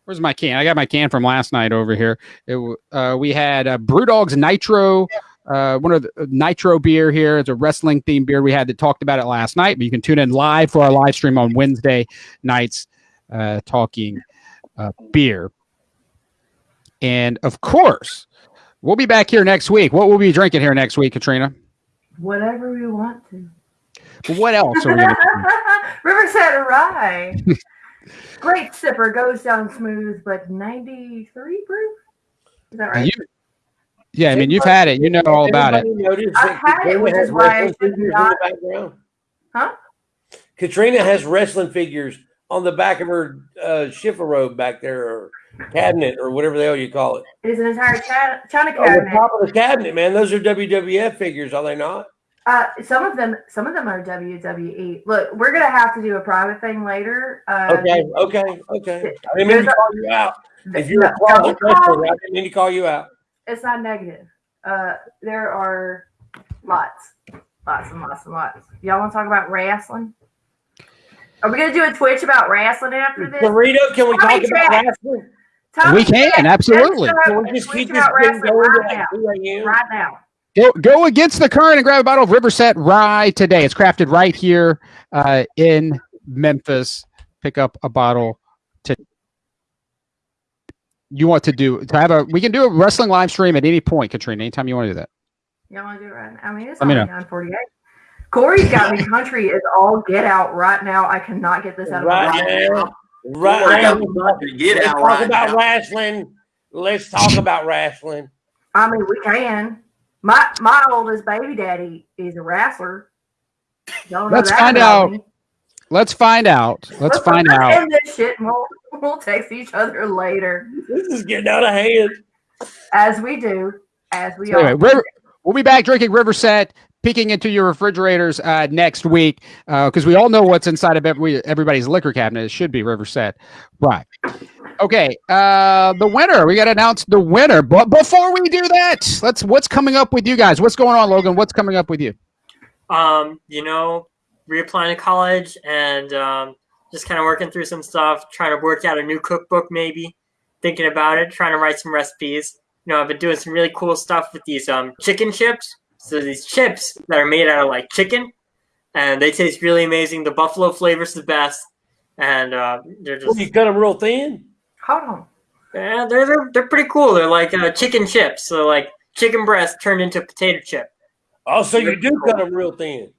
Speaker 1: Where's my can? I got my can from last night over here. It, uh, we had uh, Brewdog's Nitro, uh, one of the uh, Nitro beer here. It's a wrestling themed beer. We had that talked about it last night, but you can tune in live for our live stream on Wednesday nights, uh, talking uh, beer. And of course, we'll be back here next week. What will we be drinking here next week, Katrina?
Speaker 3: Whatever we want to.
Speaker 1: But what else are we going to
Speaker 3: Riverset Rye. Great sipper, goes down smooth, but 93 proof? Is that right?
Speaker 1: you, Yeah, I mean, you've had it. You know all about it.
Speaker 3: I've had it,
Speaker 5: Katrina
Speaker 3: which
Speaker 5: has
Speaker 3: is why I
Speaker 5: wrestling
Speaker 3: should
Speaker 5: figures
Speaker 3: not- Huh?
Speaker 5: Katrina has wrestling figures on the back of her uh, chifforobe back there, or cabinet, or whatever the hell you call it.
Speaker 3: It is an entire ca- China
Speaker 5: On the
Speaker 3: cabinet.
Speaker 5: top of the cabinet, man. Those are WWF figures, are they not?
Speaker 3: Uh, some of them, some of them are WWE. Look, we're gonna have to do a private thing later. Uh,
Speaker 5: Okay, okay, okay. I didn't mean to call you out. If you're a closet
Speaker 3: don't
Speaker 5: wrestler, I didn't mean to call you out.
Speaker 3: It's not negative. Uh, there are lots, lots and lots and lots. Y'all want to talk about wrestling? Are we gonna do a Twitch about wrestling after this?
Speaker 5: Dorito, can we
Speaker 3: Tommy
Speaker 5: talk about wrestling?
Speaker 3: Tommy
Speaker 1: We can,
Speaker 3: Jack,
Speaker 1: absolutely.
Speaker 5: Can
Speaker 3: go
Speaker 5: we just keep this thing going
Speaker 3: right now.
Speaker 5: 2
Speaker 3: Right now.
Speaker 1: Go, go against the current and grab a bottle of Riverset Rye today. It's crafted right here uh, in Memphis. Pick up a bottle. To you want to do to have a we can do a wrestling live stream at any point, Katrina. Anytime you want to do that.
Speaker 3: Y'all want to do it right? I mean, it's
Speaker 1: Let me
Speaker 3: only nine forty-eight. Corey's got me country is all get out right now. I cannot get this out of my
Speaker 5: Right
Speaker 3: mind.
Speaker 5: now, right
Speaker 4: Corey
Speaker 5: now,
Speaker 4: got to get
Speaker 5: let's
Speaker 4: out
Speaker 5: talk
Speaker 4: right
Speaker 5: about
Speaker 4: now.
Speaker 5: wrestling. Let's talk about wrestling.
Speaker 3: I mean, we can. My my oldest baby daddy is a wrestler. Don't know
Speaker 1: Let's
Speaker 3: that
Speaker 1: find
Speaker 3: about
Speaker 1: out.
Speaker 3: me.
Speaker 1: Let's find out. Let's find
Speaker 3: let's
Speaker 1: out.
Speaker 3: end this shit and we'll, we'll text each other later,
Speaker 5: This is getting out of hand.
Speaker 3: as we do, as we
Speaker 1: So anyway,
Speaker 3: all.
Speaker 1: River, we'll be back drinking Riverset, peeking into your refrigerators uh, next week because we all know what's inside of every, everybody's liquor cabinet. It should be Riverset, right? Okay, uh, the winner. We got to announce the winner, but before we do that, let's. What's coming up with you guys? What's going on, Logan? What's coming up with you?
Speaker 2: Um, you know, reapplying to college and um, just kind of working through some stuff, trying to work out a new cookbook, maybe thinking about it, trying to write some recipes. You know, I've been doing some really cool stuff with these um, chicken chips. So these chips that are made out of like chicken, and they taste really amazing. The buffalo flavor's the best, and uh, they're
Speaker 5: Well,
Speaker 2: just
Speaker 5: you cut them real thin.
Speaker 3: Hold on.
Speaker 2: yeah, they're, they're they're pretty cool. They're like uh, chicken chips, so like chicken breast turned into a potato chip.
Speaker 5: Oh, so you do cut them real thin.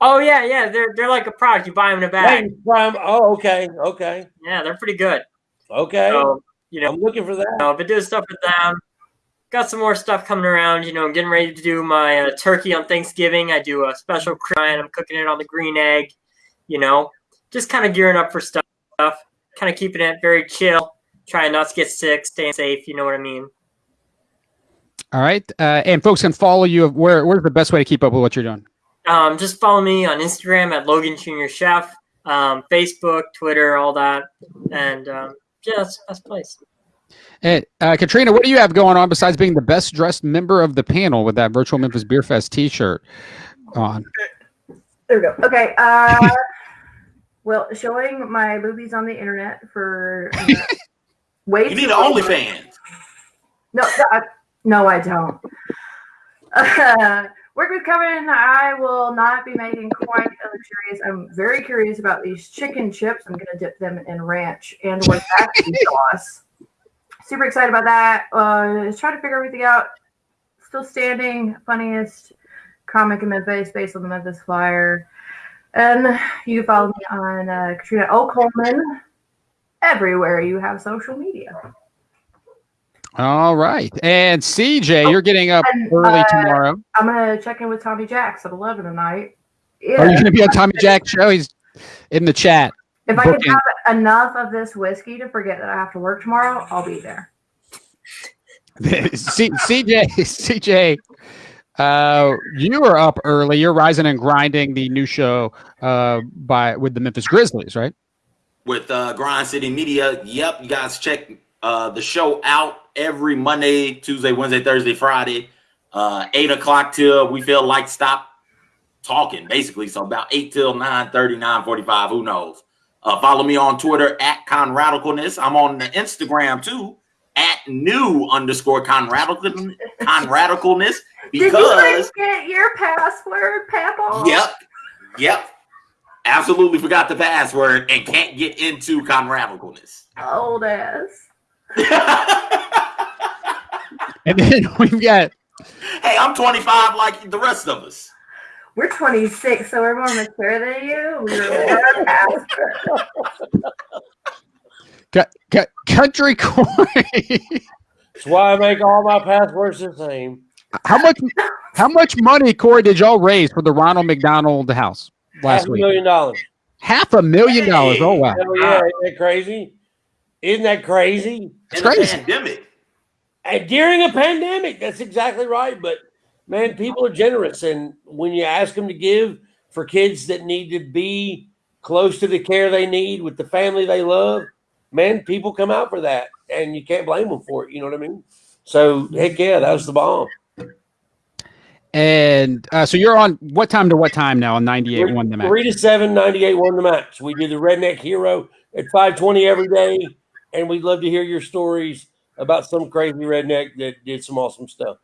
Speaker 2: Oh yeah, yeah, they're they're like a product. You buy them in a bag.
Speaker 5: Hey, prime- Oh, okay, okay,
Speaker 2: Yeah, they're pretty good.
Speaker 5: okay.
Speaker 2: So you know,
Speaker 5: I'm looking for that.
Speaker 2: you know, been doing stuff with them. Got some more stuff coming around. You know, I'm getting ready to do my uh, turkey on Thanksgiving. I do a special cry and I'm cooking it on the green egg. You know, just kind of gearing up for stuff. Kind of keeping it very chill. Trying not to get sick, staying safe. You know what I mean.
Speaker 1: All right, uh, and folks can follow you. Where Where's the best way to keep up with what you're doing?
Speaker 2: Um, just follow me on Instagram at Logan Junior Chef, um, Facebook, Twitter, all that, and um, yeah, that's that's place.
Speaker 1: Hey, uh, Katrina, what do you have going on besides being the best dressed member of the panel with that virtual Memphis Beer Fest T-shirt on?
Speaker 3: There we go. Okay. Uh, well, showing my movies on the internet for uh, way
Speaker 4: You
Speaker 3: too
Speaker 4: need an
Speaker 3: long.
Speaker 4: OnlyFans.
Speaker 3: No, no, I, no, I don't. Work with Coven. I will not be making quite a luxurious. I'm very curious about these chicken chips. I'm going to dip them in ranch and with barbecue sauce. Super excited about that. Uh, just trying to figure everything out. Still standing. Funniest comic in Memphis based on the Memphis Flyer. And you can follow me on uh, Katrina O. Coleman everywhere you have social media.
Speaker 1: All right, and CJ, you're getting up
Speaker 3: And,
Speaker 1: early
Speaker 3: uh,
Speaker 1: tomorrow.
Speaker 3: I'm gonna check in with Tommy Jacks at eleven tonight.
Speaker 1: Are you going to be on Tommy Jack show? He's in the chat.
Speaker 3: If I can have enough of this whiskey to forget that I have to work tomorrow, I'll be there.
Speaker 1: C- CJ, CJ, uh, you are up early. You're rising and grinding the new show uh, by with the Memphis Grizzlies, right?
Speaker 4: with uh, Grind City Media. Yep, you guys check uh, the show out every Monday, Tuesday, Wednesday, Thursday, Friday, uh, eight o'clock till we feel like stop talking, basically. So about eight till 9 45, who knows? Uh, follow me on Twitter at Conradicalness. I'm on the Instagram too at new underscore Conradical Conradicalness
Speaker 3: Did you
Speaker 4: because
Speaker 3: forget your password, Papa?
Speaker 4: Yep. Yep. Absolutely forgot the password and can't get into Conradicalness.
Speaker 3: Old ass.
Speaker 1: And then we've got
Speaker 4: hey, I'm 25 like the rest of us.
Speaker 3: We're 26, so we're more mature than you. We're password.
Speaker 1: cu- cu- Country Corey.
Speaker 5: That's why I make all my passwords the same.
Speaker 1: how much? How much money, Corey, did y'all raise for the Ronald McDonald House last
Speaker 5: Half
Speaker 1: last
Speaker 5: a
Speaker 1: week?
Speaker 5: million dollars.
Speaker 1: Half a million dollars. Oh wow!
Speaker 5: Hell yeah, isn't that crazy? Isn't that crazy?
Speaker 1: It's
Speaker 4: in the
Speaker 1: crazy.
Speaker 4: pandemic.
Speaker 5: And during a pandemic, that's exactly right. But man, people are generous, and when you ask them to give for kids that need to be close to the care they need with the family they love, man, people come out for that, and you can't blame them for it. You know what I mean? So heck yeah, that was the bomb.
Speaker 1: And uh, so you're on what time to what time now on 98 one the Max?
Speaker 5: Three to seven, 98 won the Max. We do the Redneck Hero at 520 every day, and we'd love to hear your stories about some crazy redneck that did some awesome stuff.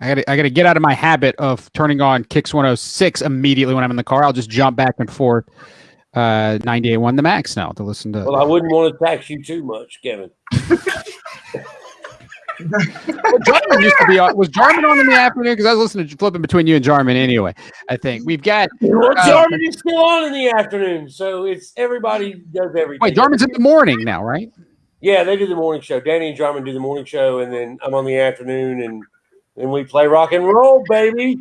Speaker 1: I gotta, I gotta get out of my habit of turning on Kix 106 immediately when I'm in the car. I'll just jump back and forth. Uh, 98 one the max now to listen to.
Speaker 5: Well, I wouldn't want to tax you too much, Kevin.
Speaker 1: well, Jarman used to be on. Was Jarman on in the afternoon? Because I was listening to flipping between you and Jarman anyway. I think we've got.
Speaker 5: Well, Jarman is still on in the afternoon, so it's everybody does everything.
Speaker 1: Wait, Jarman's in the morning now, right?
Speaker 5: Yeah, they do the morning show. Danny and Jarman do the morning show, and then I'm on the afternoon, and then we play rock and roll, baby.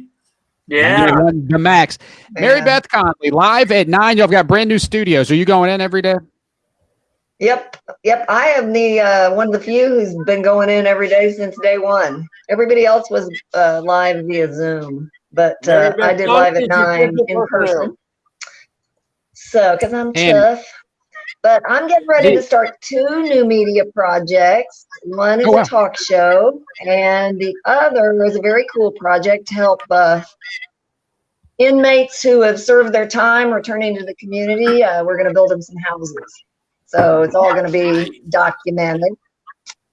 Speaker 2: Yeah.
Speaker 1: The max. Mary Beth Conley, live at nine. Y'all got brand new studios. Are you going in every day?
Speaker 6: Yep, yep. I am the uh, one of the few who's been going in every day since day one. Everybody else was uh, live via Zoom, but uh, I did live at nine in person. So, because I'm
Speaker 1: And-
Speaker 6: tough, but I'm getting ready to start two new media projects. One is
Speaker 1: Oh, wow.
Speaker 6: a talk show, and the other is a very cool project to help uh, inmates who have served their time returning to the community. Uh, we're going to build them some houses. So it's all going to be documented.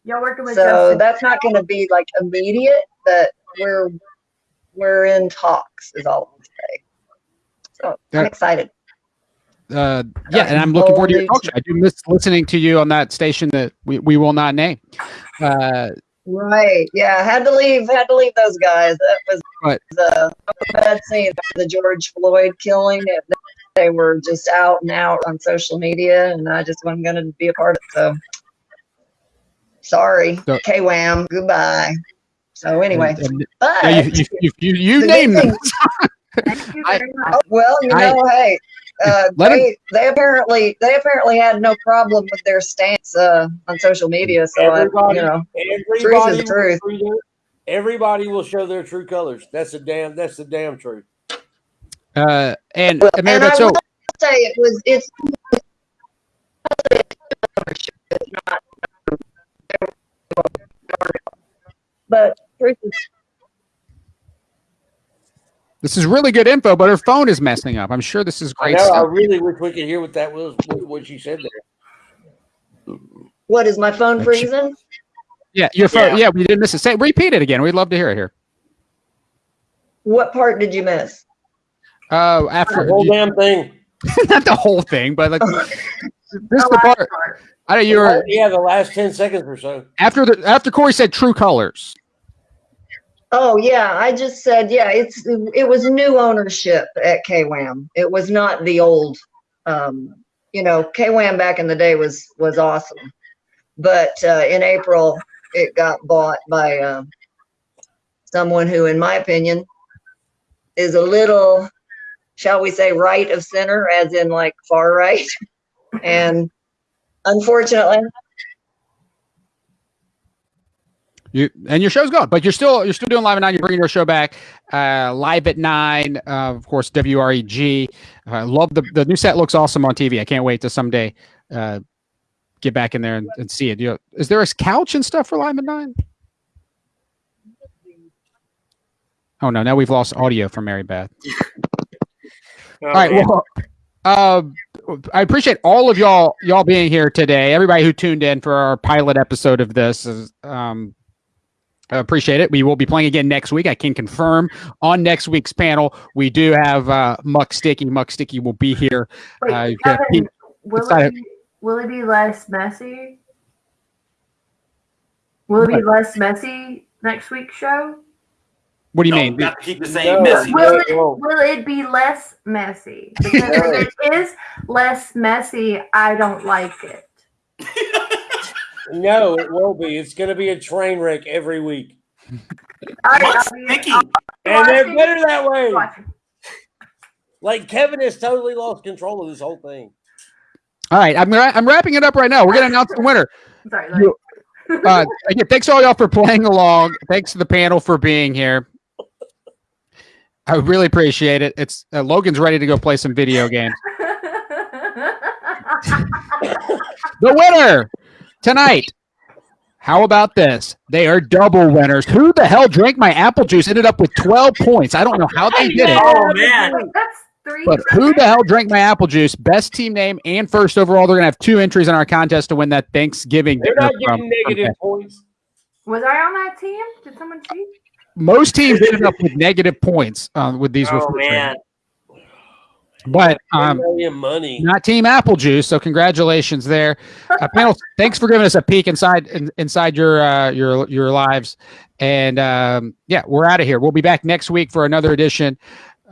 Speaker 3: Y'all working with
Speaker 6: So
Speaker 3: Justin?
Speaker 6: that's not going to be like immediate, but we're we're in talks. Is all I'll say. So I'm excited.
Speaker 1: Uh, yeah, and I'm looking forward to your talk show. I do miss listening to you on that station that we, we will not name. Uh,
Speaker 6: Right. Yeah. Had to leave. Had to leave those guys. That was
Speaker 1: Right.
Speaker 6: the bad scene. The George Floyd killing. It, they were just out and out on social media, and I just wasn't going to be a part of it. So sorry,
Speaker 1: So-
Speaker 6: KWAM. Goodbye. So anyway,
Speaker 1: and-
Speaker 6: but
Speaker 1: you, you, you, you,
Speaker 6: good
Speaker 1: them.
Speaker 6: thing-
Speaker 3: Thank you
Speaker 1: I-
Speaker 3: much.
Speaker 6: Oh, well, you
Speaker 1: I-
Speaker 6: know, hey, uh, they they apparently they apparently had no problem with their stance uh, on social media. So I,
Speaker 5: Everybody,
Speaker 6: you know,
Speaker 5: everybody,
Speaker 6: the truth.
Speaker 5: will show their- everybody will show their true colors. That's the damn. That's the damn truth.
Speaker 1: Uh, and
Speaker 6: Well,
Speaker 1: uh,
Speaker 6: and I
Speaker 1: so
Speaker 6: will say it was it's but truth is
Speaker 1: this is really good info, but her phone is messing up. I'm sure this is
Speaker 5: I
Speaker 1: great
Speaker 5: know. I really wish we could hear what that was. What, what she said there.
Speaker 6: what is my phone freezing?
Speaker 1: Yeah, your phone.
Speaker 2: Yeah.
Speaker 1: Yeah, we didn't miss it. Say, repeat it again. We'd love to hear it here.
Speaker 6: What part did you miss?
Speaker 1: Uh, after
Speaker 5: The
Speaker 1: after
Speaker 5: whole damn thing.
Speaker 1: not the whole thing, but like this
Speaker 3: The
Speaker 1: the part.
Speaker 3: part.
Speaker 1: I know you were
Speaker 5: yeah, the last ten seconds or so.
Speaker 1: after the after Corey said true colors.
Speaker 6: Oh yeah, I just said yeah. It's it was new ownership at KWAM. It was not the old. Um, you know, KWAM back in the day was was awesome, but uh, in April it got bought by uh, someone who, in my opinion, is a little, shall we say, right of center, as in like far right, and unfortunately,
Speaker 1: You and your show's gone, but you're still you're still doing live at nine. You're bringing your show back uh, live at nine. Uh, of course, WREG. I love the the new set. Looks awesome on TV. I can't wait to someday uh, get back in there and, and see it. You know, is there a couch and stuff for live at nine? Oh no! Now we've lost audio from Mary Beth.
Speaker 2: Oh,
Speaker 1: All right. Well, uh, I appreciate all of y'all y'all being here today. Everybody who tuned in for our pilot episode of this is um, I appreciate it. We will be playing again next week. I can confirm on next week's panel we do have uh, Muck Sticky. Muck Sticky will be here.
Speaker 3: Wait,
Speaker 1: Uh, you've got
Speaker 3: Kevin, will it, be, will it be less messy? Will it be
Speaker 1: What?
Speaker 3: less messy next week's show?
Speaker 1: What do you
Speaker 4: No,
Speaker 1: mean?
Speaker 4: got to keep the same
Speaker 5: No.
Speaker 4: message.
Speaker 3: Will
Speaker 5: Yeah,
Speaker 3: it,
Speaker 5: well-
Speaker 3: will it be less messy? Because if it is less messy, I don't like it.
Speaker 5: No, it won't be. It's going to be a train wreck every week,
Speaker 4: What's
Speaker 3: I'll
Speaker 4: sticky?
Speaker 5: And they're better that way. Like Kevin has totally lost control of this whole thing.
Speaker 1: All right, I'm ra- I'm wrapping it up right now. We're gonna announce the winner.
Speaker 3: Sorry,
Speaker 1: You- Uh, again, thanks all y'all for playing along. Thanks to the panel for being here. I really appreciate it. It's uh, Logan's ready to go play some video games. The winner tonight. How about this? They are double winners. Who the hell drank my apple juice? Ended up with 12 points. I don't know how they did it.
Speaker 2: Oh, man.
Speaker 3: That's three.
Speaker 1: But who the hell drank my apple juice? Best team name and first overall. They're gonna have two entries in our contest to win that Thanksgiving
Speaker 5: They're
Speaker 1: dinner
Speaker 5: not
Speaker 1: from-
Speaker 5: getting negative
Speaker 1: from-
Speaker 5: points.
Speaker 3: Was I on that team? Did someone cheat?
Speaker 1: Most teams ended up with negative points um, with these.
Speaker 2: Oh
Speaker 1: refrigerators.
Speaker 2: man.
Speaker 1: But um,
Speaker 5: money.
Speaker 1: not Team Apple Juice. So congratulations there, uh, panel. Thanks for giving us a peek inside in, inside your uh, your your lives, and um, yeah, we're out of here. We'll be back next week for another edition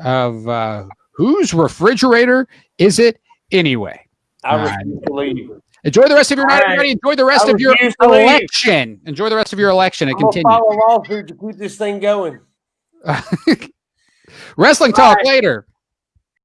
Speaker 1: of uh, Whose Refrigerator Is It Anyway?
Speaker 5: I
Speaker 1: Uh,
Speaker 5: refuse to leave.
Speaker 1: Enjoy the rest of your night,
Speaker 2: All right.
Speaker 1: everybody. Enjoy the rest of your election. Enjoy the rest of your election and
Speaker 5: I'm
Speaker 1: continue.
Speaker 5: follow lawsuit to keep this thing going.
Speaker 1: Wrestling talk later.